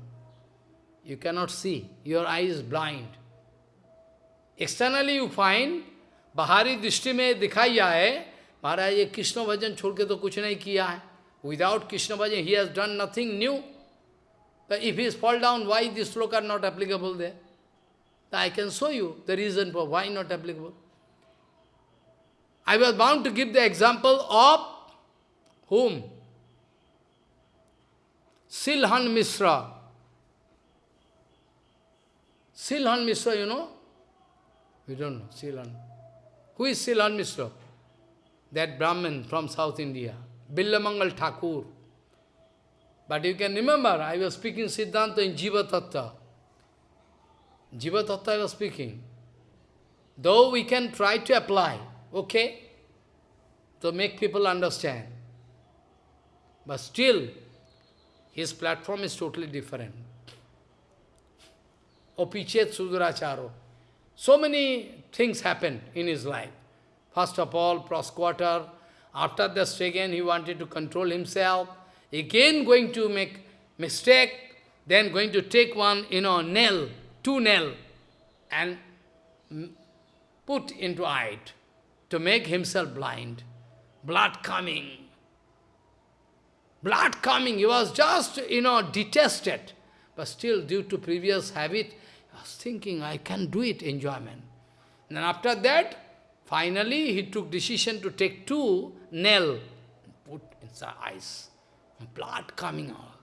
You cannot see, your eye is blind. Externally you find, बाहरी दृष्टि में दिखाई है महाराज ये कृष्ण भजन छोड़ के तो कुछ नहीं किया है Without Krishna bhajan, he has done nothing new. But if he is fall down, why this sloka not applicable there? I can show you the reason for why not applicable. I was bound to give the example of whom? Silhan Misra. Silhan Misra, you know? We don't know, Silhan. Who is Silhan Misra? That Brahmin from South India. Billamangal Thakur. But you can remember, I was speaking Siddhanta in Jiva Tattva. Jiva Tattva I was speaking. Though we can try to apply, okay, to make people understand. But still, his platform is totally different. Opichet Suduracharo. So many things happened in his life. First of all, cross-quarter, after this again he wanted to control himself, again going to make mistake, then going to take one, you know, nail, two nail, and put into eye to make himself blind. Blood coming. Blood coming. He was just, you know, detested. But still, due to previous habit, he was thinking, I can do it, enjoyment. And after that, Finally, he took decision to take two nail, put inside eyes, blood coming out.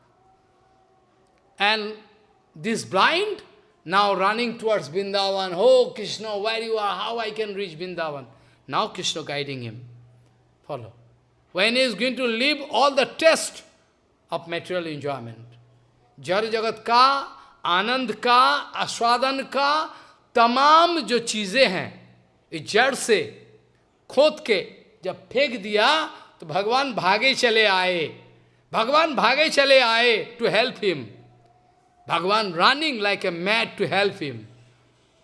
And this blind, now running towards Vrindavan, oh Krishna, where you are, how I can reach Vrindavan. Now Krishna guiding him. Follow. When he is going to leave all the test of material enjoyment. Jar jagat ka, anand ka, aswadan ka, tamam jo चीज़ें हैं इस जड़ से खोद के जब फेंक दिया तो भगवान भागे चले आए भगवान भागे चले आए to help him Bhagavan running like a mad to help him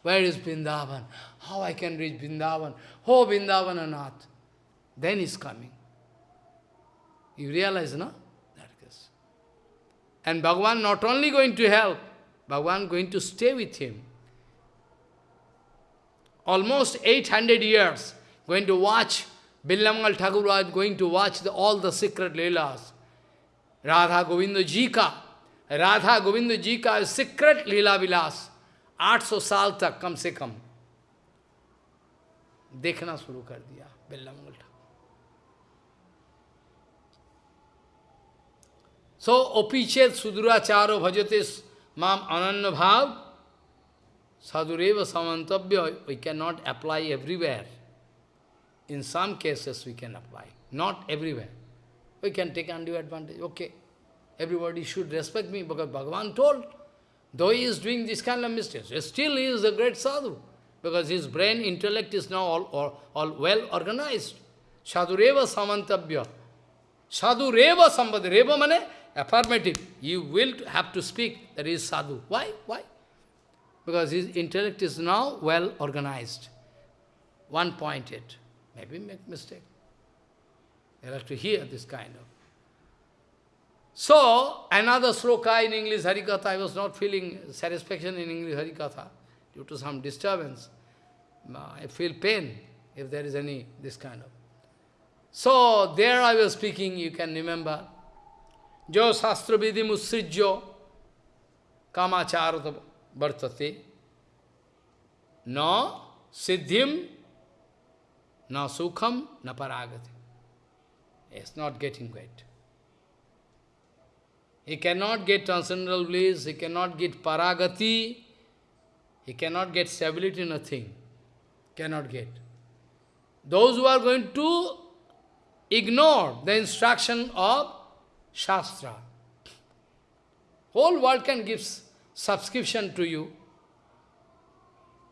where is Vrindavan how I can reach Vrindavan हो वृंदावन अनाथ then is coming you realize ना And Bhagavan not only going to help, Bhagavan going to stay with him. almost 800 years, going to watch, Billamangal Thakur was going to watch the, all the secret Leelas. Radha Govinda Ji ka, Radha Govinda Ji ka secret Leela Vilas, 800 साल तक कम से कम देखना शुरू कर दिया बिल्लामंगल ठाकुर सो ओपीचेत सुदुराचारो भजते माम अनन्य भाव Sadhureva samantavya, we cannot apply everywhere. In some cases we can apply, not everywhere. We can take undue advantage, okay. Everybody should respect me because Bhagavan told, though he is doing this kind of mistakes, still he is a great sadhu because his brain, intellect is now all, all, all well organized. Sadhureva samantavya. Sadhureva sambandha. Reva mane affirmative. You will have to speak that is sadhu. Why? Why? because his intellect is now well organized, one-pointed. Maybe make mistake. You have to hear this kind of. So, another sloka in English Harikatha, I was not feeling satisfaction in English Harikatha due to some disturbance. I feel pain if there is any this kind of. So, there I was speaking, you can remember. Jo Sastra Vidhi Musrijyo Kamacharata vartate na siddhim na sukham na paragati. It's not getting great. He cannot get transcendental bliss, he cannot get paragati, he cannot get stability, nothing. Cannot get. Those who are going to ignore the instruction of Shastra, whole world can give subscription to you,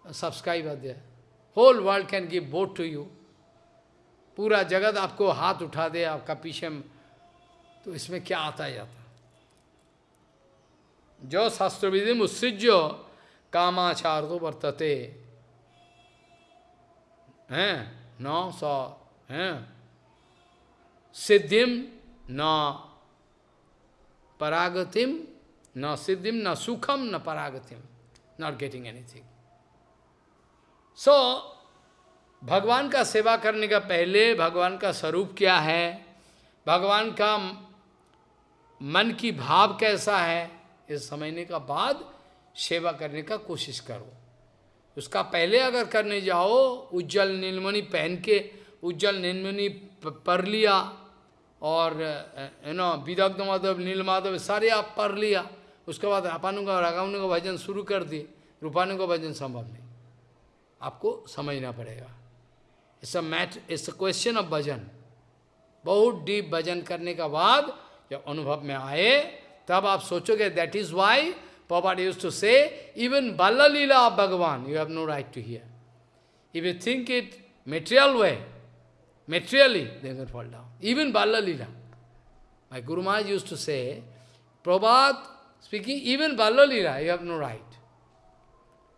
a subscriber there. Whole world can give vote to you. पूरा जगत आपको हाथ उठा दे, आपका पीछे तो इसमें क्या आता जाता जो शास्त्र विधि उत्सृज्य कामाचार तो वर्तते। हैं? नौ सौ, हैं? सिद्धिम न परागतिम न सिद्धिम न सुखम न परागतिम नॉट गेटिंग एनीथिंग सो भगवान का सेवा करने का पहले भगवान का स्वरूप क्या है? भगवान का मन की भाव कैसा है? इस समझने का बाद सेवा करने का कोशिश करो। उसका पहले अगर करने जाओ, उज्जवल नीलमणि पहन के, उज्जवल नीलमणि पर लिया और यू नो विदग्ध माधव, नील माधव, सारे आप पढ़ लिया। उसके बाद अपानु का, रागानु का भजन शुरू कर दिए। रूपानु का भजन संभव नहीं। आपको समझना पड़ेगा। It's a mat it's a question of bhajan बहुत डीप भजन करने का बाद जब अनुभव में आए तब आप सोचोगे that is why used to say, even Balla Leela of Bhagavan, you have no right to hear. If you think it material way, materially, they will fall down. Even Balla Leela. My Guru Maharaj used to say, Prabhupada speaking, even Balla Leela, you have no right.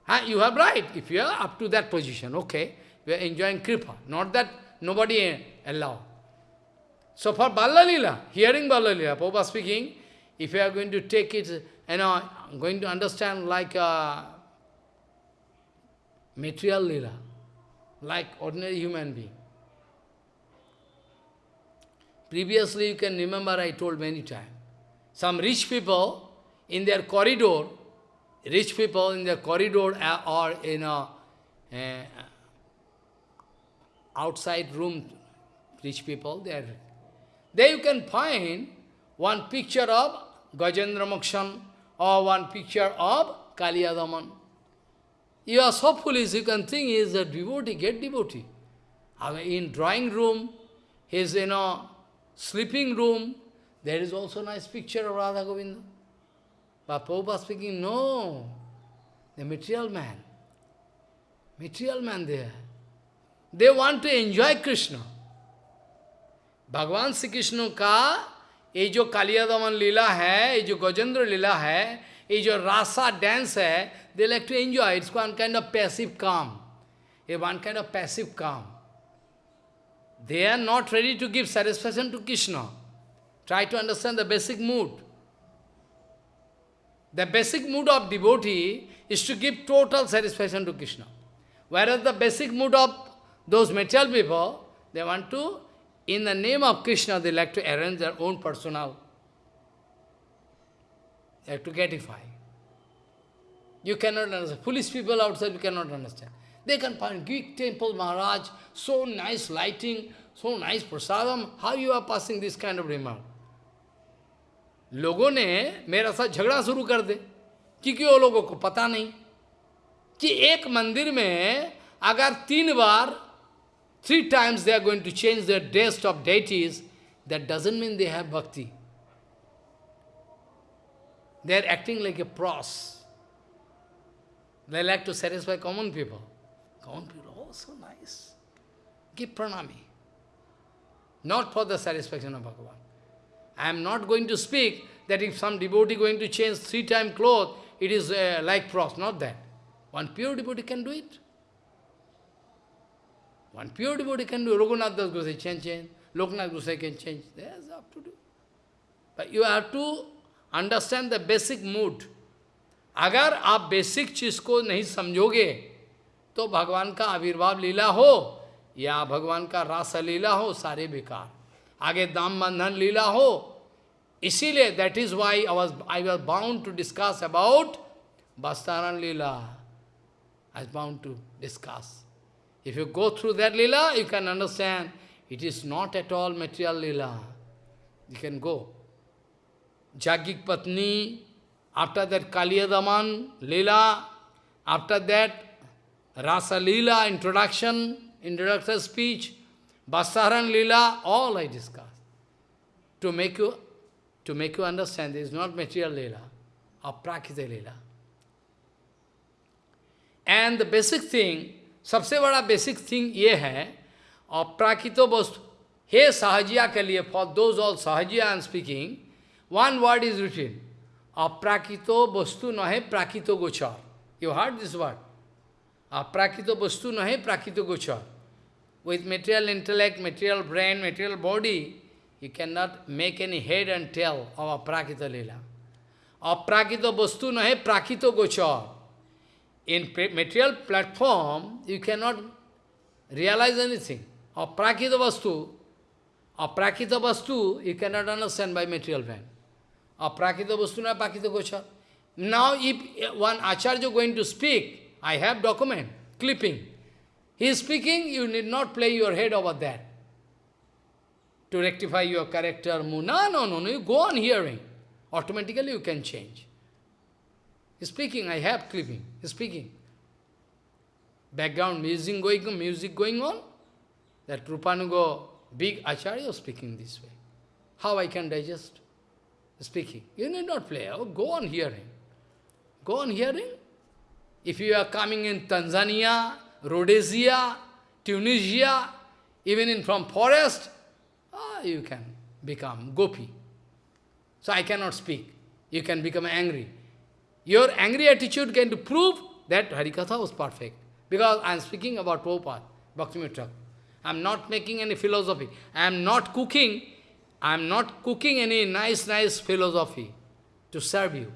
Huh? You have right, if you are up to that position, okay. You are enjoying Kripa, not that nobody allow. So for Balla Leela, hearing Balla Leela, Prabhupada speaking, if you are going to take it, you know, going to understand like a material lila, like ordinary human being. Previously, you can remember I told many times, some rich people in their corridor, rich people in their corridor or in a uh, outside room, rich people, there, there you can find one picture of Gajendra Mokshan or one picture of Kaliyadaman. You are so foolish, you can think he is a devotee, get devotee. In drawing room, his, you know, sleeping room, there is also nice picture of Radha Govinda. But Prabhupada speaking, no, the material man. Material man there. They want to enjoy Krishna Bhagavan Shri Krishna का ये जो कालिया दमन लीला है ये जो गजेंद्र लीला है ये जो रासा डांस है they like to enjoy it's one kind of passive kama a one kind of passive kama they are not ready to give satisfaction to Krishna try to understand the basic mood the basic mood of डिबोटी is to give total satisfaction to Krishna where is the basic mood of those material people, they want to in the name of Krishna, they like to arrange their own personal. They have to gratify. You cannot understand. Foolish people outside, you cannot understand. They can find Greek temple, Maharaj, so nice lighting, so nice prasadam. How you are passing this kind of remark? लोगों ने मेरा साथ झगड़ा शुरू कर दे क्योंकि वो लोगों को पता नहीं कि एक मंदिर में अगर तीन बार Three times they are going to change their dress of deities, that doesn't mean they have bhakti. They are acting like a pros. They like to satisfy common people. Common people, oh, so nice. Give pranami. Not for the satisfaction of Bhagavan. I am not going to speak that if some devotee going to change three times clothes, it is uh, like pros, not that. One pure devotee can do it. One pure devotee can do. Raghunath Das Gosai can change. Loknath Gosai can change. There's up to do. But you have to understand the basic mood. अगर आप बेसिक चीज़ को नहीं समझोगे तो भगवान का आविर्भाव लीला हो या भगवान का रास लीला हो सारे बेकार आगे दाम बंधन लीला हो that is why I was I was bound to discuss about बस्तारण Leela I was bound to discuss If you go through that lila, you can understand it is not at all material lila. You can go. Jagik Patni, after that Kaliyadaman lila, after that Rasa lila introduction, introductory speech, Basaran lila, all I discuss. To make you to make you understand this is not material lila, aprakita lila. And the basic thing, सबसे बड़ा बेसिक थिंग ये है, अप्राकृत वस्तु। हे सहजिया के लिए for those all Sahajiya and speaking one word is written अप्राकृत वस्तु न है प्राकृतो गोचर। यू हार्ड दिस वर्ड अप्राकृतो वस्तु न है प्राकृत गोचर। With material intellect material brain material body you can not make any head and tail of aprakrita lila. अप्राकृत वस्तु न है प्राकृतो गोचर। In material platform, you cannot realize anything. Aprakita vastu, aprakita vastu, you cannot understand by material brain. Aprakita vastu na prakita gochar. Now, if one acharya going to speak, I have document, clipping. He is speaking, you need not play your head over that. To rectify your character, No, no, no, no, you go on hearing. Automatically you can change. He's speaking, I have clipping. He's speaking. Background music going music going on. That Rupanuga, big Acharya speaking this way. How I can digest? Speaking. You need not play. Oh, go on hearing. Go on hearing. If you are coming in Tanzania, Rhodesia, Tunisia, even in from forest, ah, you can become gopi. So I cannot speak. You can become angry. Your angry attitude can prove that Harikatha was perfect. Because I am speaking about Prabhupada, Bhaktivinoda I am not making any philosophy. I am not cooking. I am not cooking any nice, nice philosophy to serve you.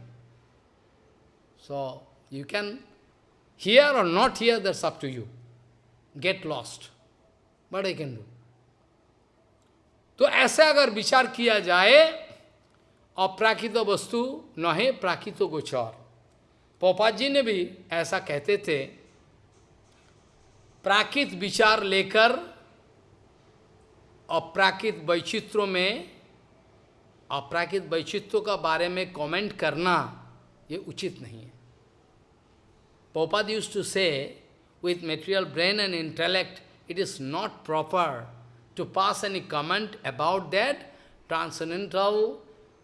So, you can here or not here, that's up to you. Get lost. What I can do? तो ऐसे अगर विचार किया जाए अप्राकृत वस्तु न है प्राकृत गोचर पोपा जी ने भी ऐसा कहते थे, प्राकृत विचार लेकर अप्राकृत वैचित्रों में, अप्राकृत वैचित्रों का बारे में कमेंट करना, ये उचित नहीं है. पोपा use to say with material brain and intellect it is not proper to pass any comment about that transcendental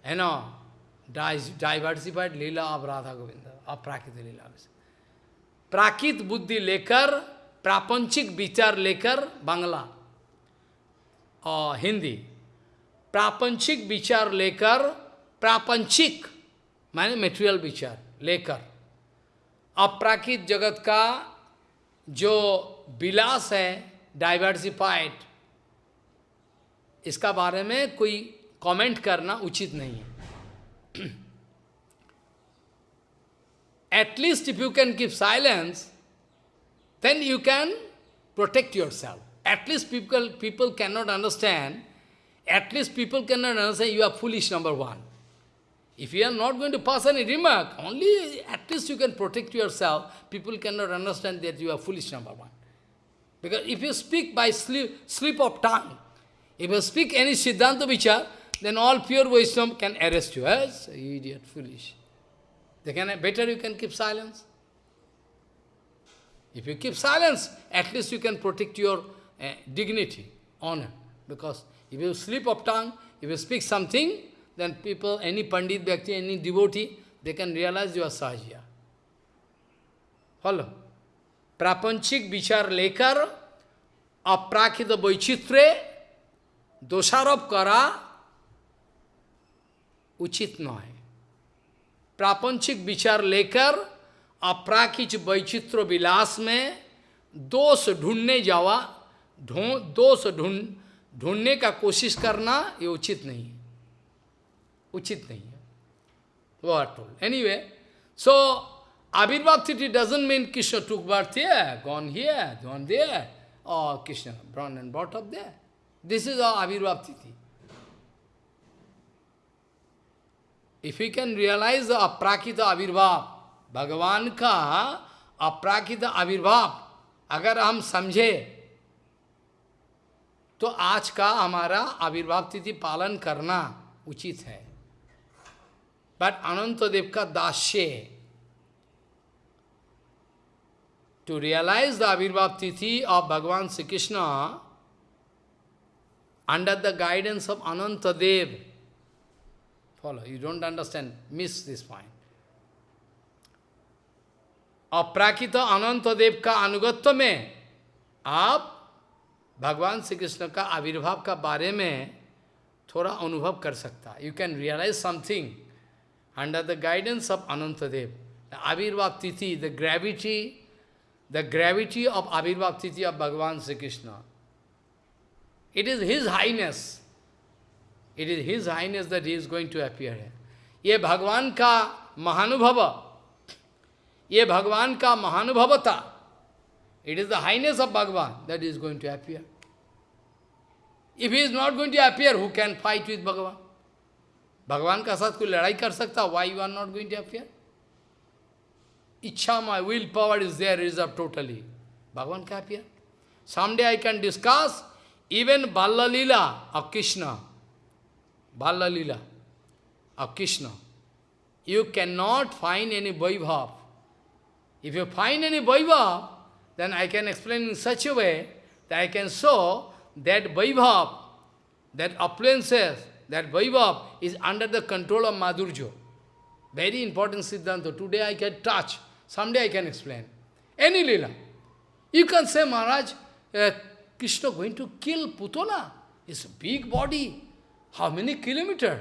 है no diversified lila of Radha Govinda of Prakriti Leela. प्राकृत बुद्धि लेकर, प्रापंचिक विचार लेकर बांग्ला और हिंदी। प्रापंचिक विचार लेकर, प्रापंचिक माने मेटेरियल विचार लेकर। अपराकित जगत का जो विलास है डाइवर्सिफाइड इसका बारे में कोई कमेंट करना उचित नहीं है। At least if you can keep silence, then you can protect yourself. At least people, people cannot understand, at least people cannot understand you are foolish, number one. If you are not going to pass any remark, only at least you can protect yourself. People cannot understand that you are foolish, number one. Because if you speak by slip, slip of tongue, if you speak any Siddhanta Vichar, then all pure wisdom can arrest you. Yes, idiot, foolish. They can, better you can keep silence. If you keep silence, at least you can protect your uh, dignity, honor. Because if you slip of tongue, if you speak something, then people, any Pandit Bhakti, any devotee, they can realize you are Sahajya. Follow? प्रापंचिक विचार लेकर अप्राकृत वैचित्र्य दोषारोप करा उचित न है प्रापंचिक विचार लेकर अप्राकिच वैचित्र विलास में दोष ढूँढने जावा दोष ढूंढ, ढूँढने का कोशिश करना ये उचित नहीं है। उचित नहीं है। वो are told anyway so avirbhava tithi doesn't mean Krishna took birth ये गॉन ही है gone they Krishna born and both of they this is a tithi. If we can realize the aprakita Abhirbhav, भगवान का अपराकित आविर्भाव अगर हम समझे तो आज का हमारा आविर्भाव तिथि पालन करना उचित है But Anantadev ka dasye, to realize the Abhirbhav Tithi of Bhagavan Sri Krishna under the guidance of Anantadev, follow, you don't understand, miss this point. अप्राकृत अनंत देव का अनुगत्य में आप भगवान श्री कृष्ण का आविर्भाव का बारे में थोड़ा अनुभव कर सकता you can realise something under the guidance of Anant Dev. Avirbhava tithi the gravity the gravity of avirbhava tithi of Bhagavan Shri Krishna. It is his highness It is his highness that he is going to appear है ये भगवान का महानुभव ये भगवान का महानुभवता it is the highness of Bhagavan that is going to appear if he is not going to appear who can fight with Bhagavan भगवान का साथ कोई लड़ाई कर सकता why you are not going to appear इच्छा my will power is there reserve totally भगवान का appear someday I can discuss even Balla Leela of Krishna. Balla Leela of Krishna. You cannot find any Vaibhav. If you find any Vaibhav, then I can explain in such a way that I can show that Vaibhav, that appliances, that Vaibhav is under the control of Madhurjo. Very important Siddhanta. Today I can touch. Someday I can explain. Any Leela. You can say, Maharaj, uh, Krishna going to kill Putana. It's a big body. How many kilometer?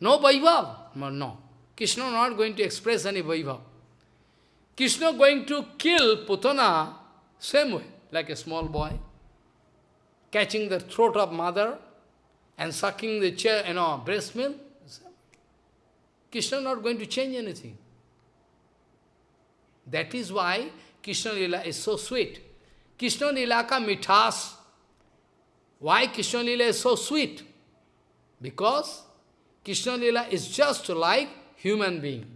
No Vaibhav. No, no. Krishna not going to express any Vaibhav. Krishna going to kill Putana same way, like a small boy, catching the throat of mother and sucking the chair, you know, breast milk. Krishna not going to change anything. That is why Krishna Lila is so sweet. Krishna Lila ka mithas. Why Krishna Lila is so sweet? Because Krishna Lila is just like human being.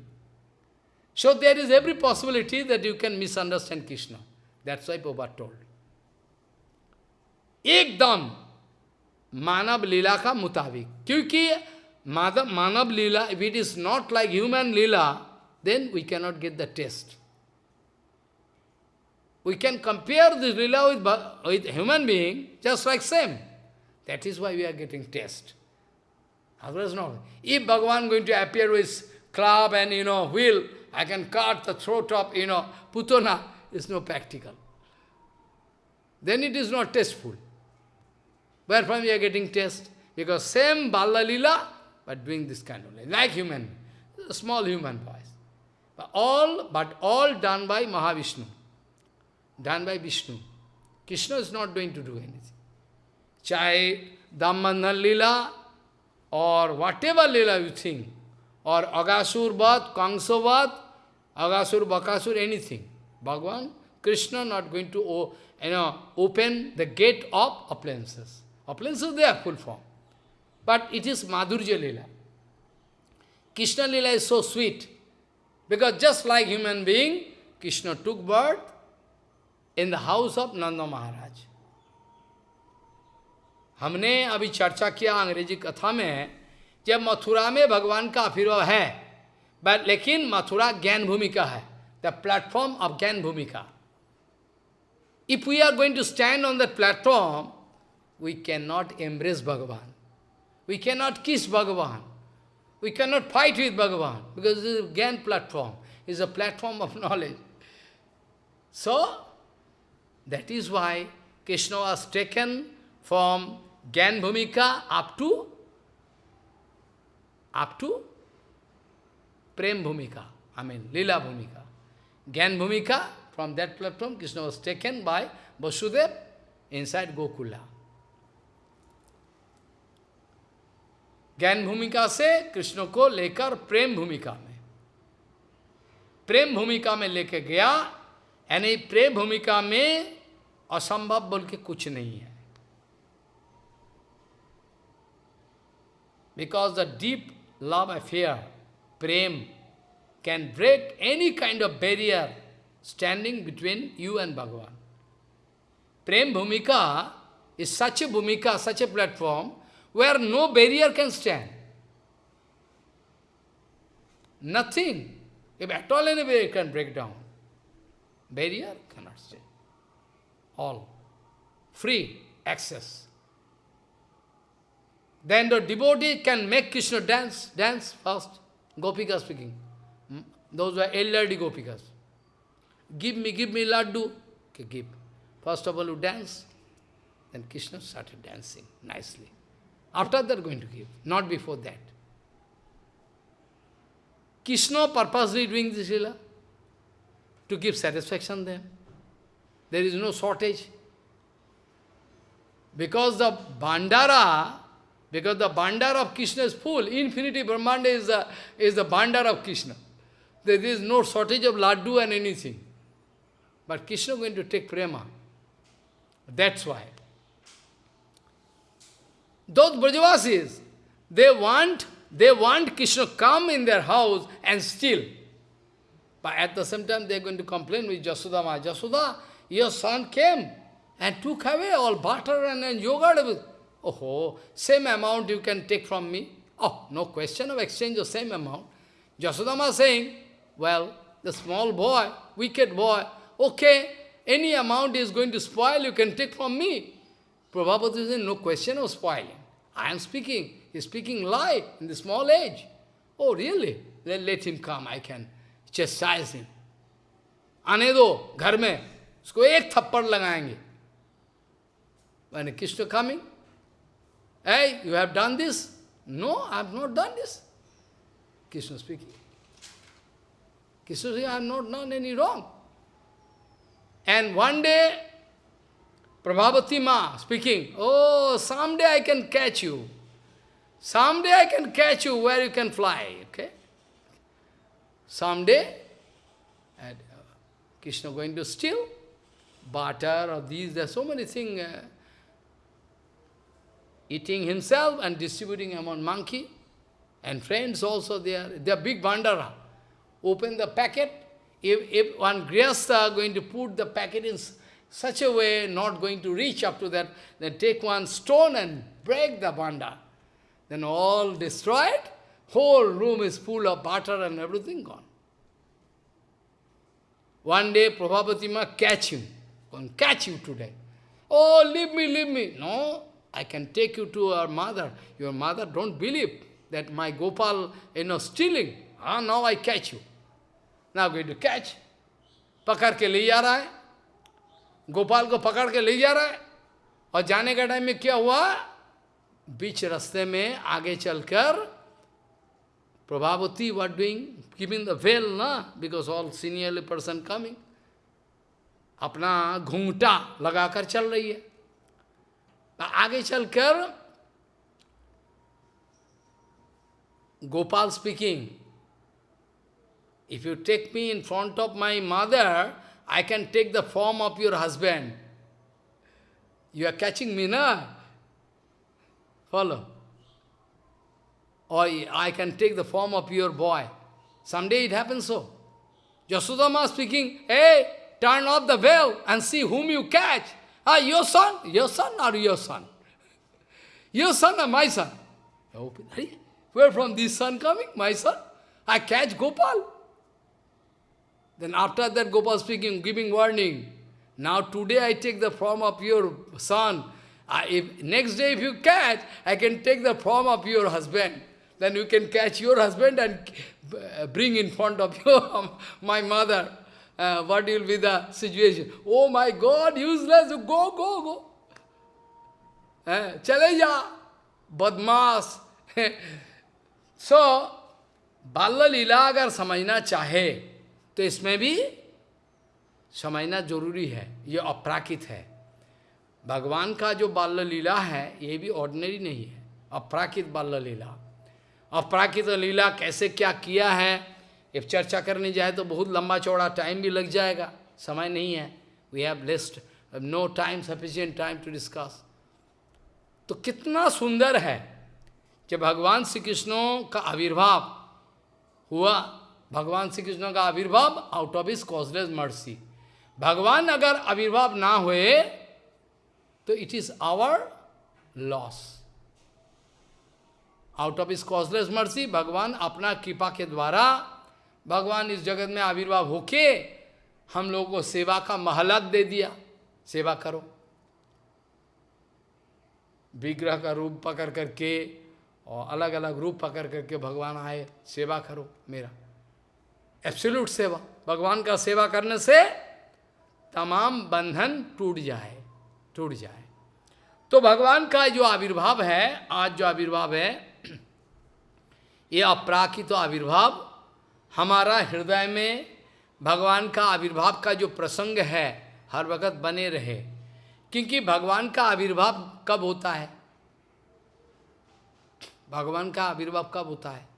So there is every possibility that you can misunderstand Krishna. That's why Prabhupada told. Ekdam manab Lila ka mutabik. Kyuki manab Lila, if it is not like human Lila, then we cannot get the test. We can compare this Lila with, with human being, just like same. That is why we are getting test. Otherwise not. If Bhagavan going to appear with club and, you know, wheel, I can cut the throat of, you know, Putana, is no practical. Then it is not tasteful. Wherefrom we are getting test? Because same Balla Lila, but doing this kind of like human, small human voice. But all, but all done by Mahavishnu done by Vishnu. Krishna is not going to do anything. Chai Dhammanan Lila or whatever Lila you think, or Agasur Bhat, Kangso Bhat, Agasur, Bakasur, anything. Bhagavan, Krishna not going to you know, open the gate of appliances. Appliances, they are full form. But it is Madhurja Lila. Krishna Lila is so sweet. Because just like human being, Krishna took birth, in the house of Nanda Maharaj. हमने अभी चर्चा किया अंग्रेज़ी कथा में जब मथुरा में भगवान का आशीर्वाद है लेकिन मथुरा ज्ञान भूमिका है the platform of Gyan Bhumika if we are going to stand on the platform we can not embrace Bhagavan we can not kiss Bhagavan we can not fight with Bhagavan because is Gyan platform is a platform of knowledge so that is why Krishna was taken from Gyan Bhumika up to up to Prem Bhumika, I mean Lila Bhumika. Gyan Bhumika, from that platform, Krishna was taken by Vasudev inside Gokula. ज्ञान भूमिका से कृष्ण को लेकर प्रेम भूमिका में प्रेम भूमिका में लेके गया यानी प्रेम भूमिका में असंभव बोल के कुछ नहीं है Because the deep love affair, prem, can break any kind of barrier standing between you and Bhagavan. Prem Bhumika is such a Bhumika, such a platform, where no barrier can stand. Nothing. If at all any barrier can break down. Barrier cannot stand. All. Free access. Then the devotee can make Krishna dance, dance first. Gopika speaking. Those were elderly Gopikas. give me, give me laddu. Okay, give. First of all, you dance. Then Krishna started dancing nicely. After that, going to give, not before that. Krishna purposely doing this lila to give satisfaction them. There is no shortage. Because the Bandara, because the bandar of Krishna is full, infinity Brahmanda is the, is the Bandara of Krishna. There is no shortage of laddu and anything. But Krishna is going to take prema. That's why. Those Brajavasis, they want, they want Krishna come in their house and steal. But at the same time, they are going to complain with Jasudama. Jasuda, your son came and took away all butter and, and yogurt. Oh, same amount you can take from me. Oh, no question of exchange of same amount. Jasudama saying, well, the small boy, wicked boy, okay, any amount is going to spoil, you can take from me. Prabhupada is saying, no question of spoiling. I am speaking. He is speaking lie in the small age. Oh, really? Then let him come, I can chastise him. आने दो घर में उसको एक थप्पड़ लगाएँगे Krishna coming, hey, you have done this? No, I have not done this. Krishna speaking. Krishna I have not done any wrong. And one day, Prabhavati Ma speaking, oh, someday I can catch you. Someday I can catch you where you can fly, okay? Someday, and, uh, Krishna going to steal butter or these, there are so many things, uh, eating himself and distributing among monkey and friends also, they are, they are big bandara. Open the packet, if, if one grihastha going to put the packet in such a way, not going to reach up to that, then take one stone and break the banda. Then all destroyed, whole room is full of butter and everything gone. One day, Prabhupati Ma catch him. Can catch you today. Oh, leave me, leave me. No, I can take you to our mother. Your mother don't believe that my Gopal, you know, stealing. Ah, now I catch you. Now going to catch. पकड़ के ले जा रहा है गोपाल को पकड़ के ले जा रहा है और जाने का टाइम में क्या हुआ बीच रास्ते में आगे चलकर Prabhavati what doing giving the veil na because all senior person coming अपना घूंघटा लगाकर चल रही है आगे चलकर Gopal speaking If you take me in front of my mother, I can take the form of your husband. You are catching me, na? Follow. Or I can take the form of your boy. Someday it happens so. Jasudama speaking, hey, turn off the veil and see whom you catch. Ah, your son? Your son or your son? Your son or my son? Where from this son coming? My son? I catch Gopal. Then after that Gopal speaking, giving warning. Now today I take the form of your son. I, if, next day if you catch, I can take the form of your husband. Then you can catch your husband and bring in front of your, my mother. Uh, what will be the situation? Oh my God, useless, go, go, go. Uh, chale ja, badmas. so, Balla Lila agar samajhna chahe, तो इसमें भी समझना ज़रूरी है ये अपराकित है भगवान का जो बाल्य लीला है ये भी ऑर्डिनरी नहीं है अपराकित बाल्य लीला अपराकित लीला कैसे क्या किया है if चर्चा करने जाए तो बहुत लंबा चौड़ा टाइम भी लग जाएगा। समय नहीं है। We have left no time sufficient time to discuss तो कितना सुंदर है जब भगवान श्री कृष्णों का आविर्भाव हुआ। भगवान श्री कृष्ण का आविर्भाव आउट ऑफ़ इस कॉजलेस मर्सी भगवान अगर आविर्भाव ना हुए तो it is our loss out of इस कॉजलेस मर्सी भगवान अपना कृपा के द्वारा भगवान इस जगत में आविर्भाव होके हम लोगों को सेवा का महलत दे दिया। सेवा करो। विग्रह का रूप पकड़ करके और अलग अलग रूप पकड़ करके भगवान आए, सेवा करो मेरा। एब्सोल्यूट सेवा। भगवान का सेवा करने से तमाम बंधन टूट जाए टूट जाए। तो भगवान का जो आविर्भाव है, आज जो आविर्भाव है, ये अपराकित तो आविर्भाव हमारा हृदय में भगवान का आविर्भाव का जो प्रसंग है, हर वक्त बने रहे। क्योंकि भगवान का आविर्भाव कब होता है? भगवान का आविर्भाव कब होता है?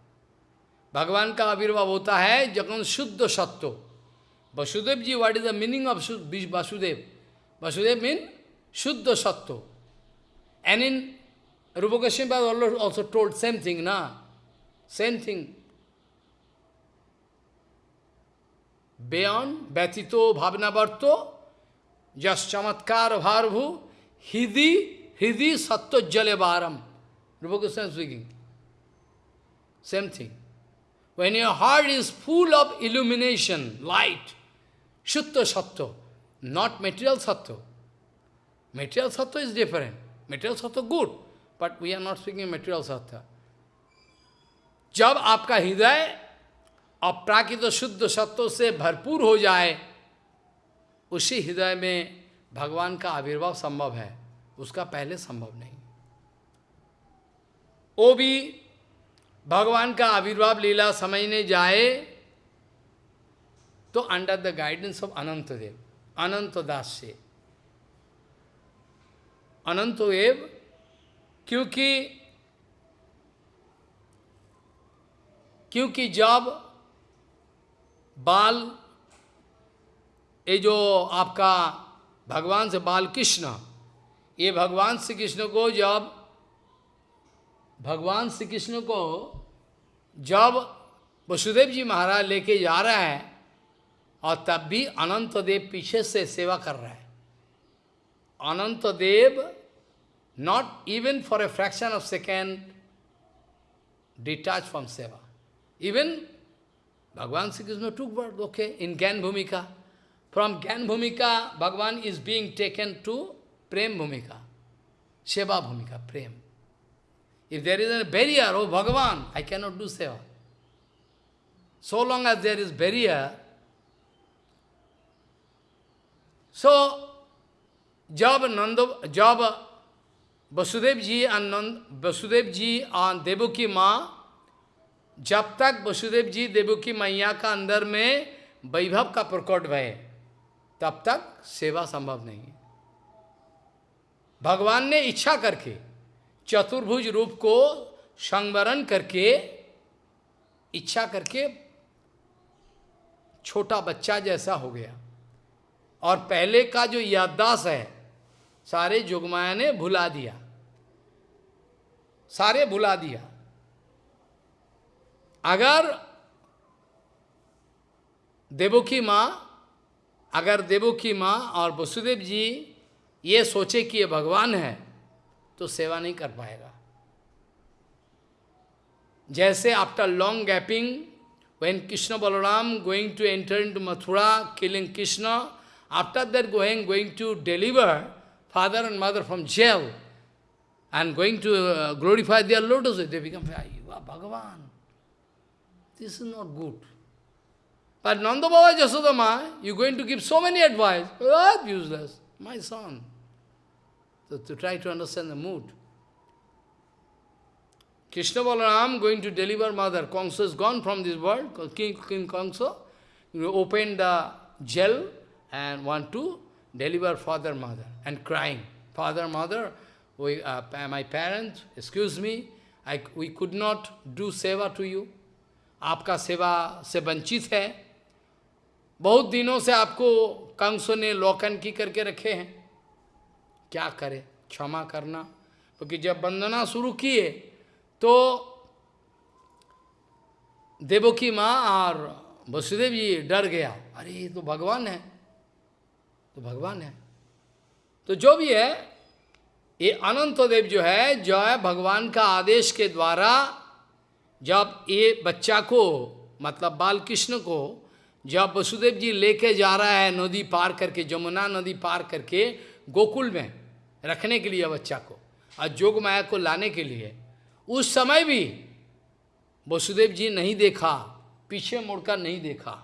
भगवान का आविर्भाव होता है जब शुद्ध सत्व। Vasudev ji what is the meaning of Vasudev? Vasudev mean shuddha sattva. And in Rupa also told same thing ना same Same Beyond, Betito, Bhavnavarto, just Chamatkar, Bharvu, Hidi, Hidi, Satto, Jalevaram. Rupa Goswami speaking. Same thing. When your heart is full of illumination, light, Shutta Sattva, not material Sattva. Material Sattva is different. Material Sattva good, but we are not speaking material Sattva. जब आपका हृदय अप्राकृत शुद्ध सत्व से भरपूर हो जाए, उसी हृदय में भगवान का आविर्भाव संभव है। उसका पहले संभव नहीं। वो भी भगवान का आविर्भाव लीला समझने जाए तो under the guidance of Anant Dev Anant Das से। अनंत देव क्योंकि क्योंकि जब बाल, ये जो आपका भगवान से बाल कृष्ण, ये भगवान श्री कृष्ण को जब, भगवान श्री कृष्ण को जब वसुदेव जी महाराज लेके जा रहा है, और तब भी अनंत देव पीछे से सेवा कर रहा है। Anant Dev not even for a fraction of second detach from seva. Even Bhagavan Sri Krishna took birth, okay, in Gyan Bhumika. From Gyan Bhumika, Bhagavan is being taken to Prem Bhumika, Seva Bhumika, Prem. If there is a barrier, oh Bhagavan, I cannot do Seva. So long as there is barrier, so Job Nanda, Job Vasudevji and Nand, Vasudevji and Devaki Ma जब तक वसुदेव जी देवो की मैया का अंदर में वैभव का प्रकट भय, तब तक सेवा संभव नहीं है। भगवान ने इच्छा करके, चतुर्भुज रूप को संवरण करके, इच्छा करके छोटा बच्चा जैसा हो गया। और पहले का जो याददास है, सारे जुगमाया ने भुला दिया। सारे भुला दिया। अगर देवोकी माँ, अगर देवोकी माँ और वसुदेव जी ये सोचे कि ये भगवान है तो सेवा नहीं कर पाएगा। जैसे after long gapping when Krishna Balaram going to enter in to Mathura killing Krishna after that going going to deliver father and mother from jail and going to glorify their lotus Bhagavan This is not good. But Nanda Baba Jasodama, you're going to give so many advice. What useless? My son. So to try to understand the mood. Krishna Balaram going to deliver mother. Kongsa is gone from this world. King, King Kongsa opened the jail and want to deliver father, mother. And crying. Father, mother, we, uh, my parents, excuse me, I, we could not do seva to you. आपका सेवा से वंचित है। बहुत दिनों से आपको कंसों ने लॉकन की करके रखे हैं। क्या करे? क्षमा करना। क्योंकि तो जब वंदना शुरू किए तो देवो की माँ और वसुदेव जी डर गया। अरे, ये तो भगवान है। तो भगवान है। तो जो भी है, ये अनंत देव जो है जो है भगवान का आदेश के द्वारा जब ये बच्चा को मतलब बाल कृष्ण को, जब वसुदेव जी लेके जा रहा है नदी पार करके, जमुना नदी पार करके गोकुल में रखने के लिए बच्चा को, और जोग माया को लाने के लिए, उस समय भी वसुदेव जी नहीं देखा, पीछे मुड़कर नहीं देखा।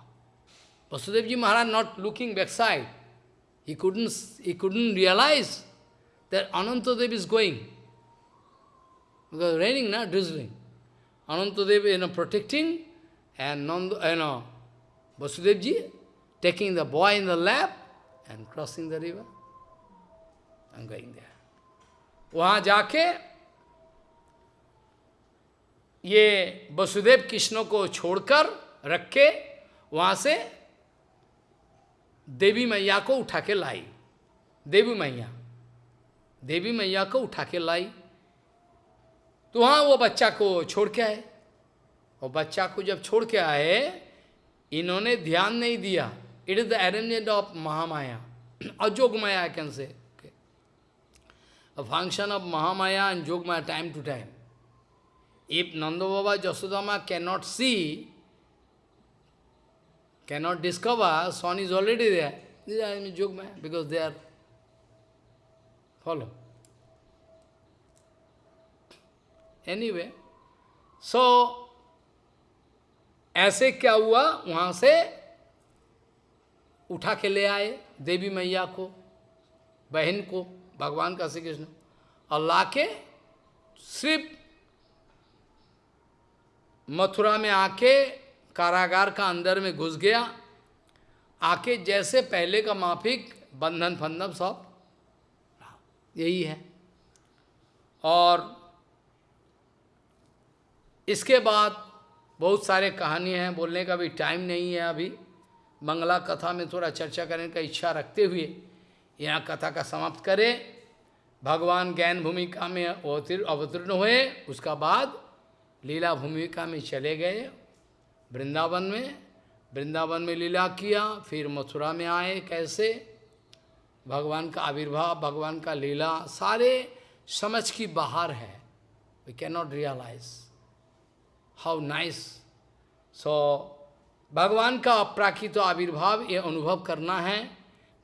Vasudev ji Maharaj not looking backside he couldn't he couldn't realise that Anantadev is going raining ना drizzling Anantadev, you know, protecting, and Nanda, you know, Vasudev ji taking the boy in the lap and crossing the river. I'm going there. वहाँ जाके ये वसुदेव कृष्ण को छोड़कर रख के वहाँ से देवी मैया को उठा के लाई देवी मैया देवी मैया को उठा के लाई तो वहाँ वो बच्चा को छोड़ के आए। और बच्चा को जब छोड़ के आए, इन्होंने ध्यान नहीं दिया। It is the arrangement of Mahamaya Yog Maya can say. Function of Mahamaya and Yog Maya time to time if Nando Baba can not see can not discover son is already these are in yogma because they are follow Anyway, so ऐसे क्या हुआ? वहाँ से उठा के ले आए देवी मैया को बहन को भगवान का श्री कृष्ण और लाके सिर्फ़ मथुरा में आके कारागार का अंदर में घुस गया। आके जैसे पहले का माफिक बंधन फंधन सब। यही है। और इसके बाद बहुत सारे कहानी हैं, बोलने का भी टाइम नहीं है अभी। मंगला कथा में थोड़ा चर्चा करने का इच्छा रखते हुए यहाँ कथा का समाप्त करें। भगवान ज्ञान भूमिका में अवतीर्ण हुए, उसका बाद लीला भूमिका में चले गए वृंदावन में। वृंदावन में लीला किया, फिर मथुरा में आए कैसे? भगवान का आविर्भाव, भगवान का लीला, सारे समझ की बाहर है। We can not realise how nice so भगवान का अप्राकृत आविर्भाव ये अनुभव करना है,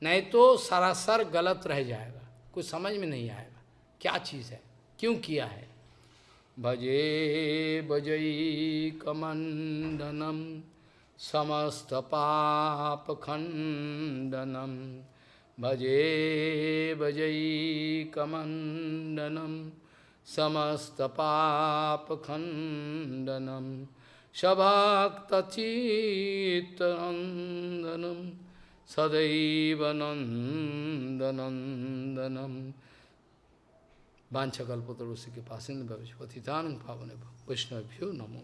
नहीं तो सरासर गलत रह जाएगा। कुछ समझ में नहीं आएगा। क्या चीज़ है? क्यों किया है? भजे भजई कमंडनम, समस्त पाप खंडनम। भजे भजई कमंडनम समस्त पाप खंडनम सभक्त चित्तनंदनम सदैव नंदनंदनम वांछकल्पतरुषि के पास पतितान पावन वैष्णव्यो नमो।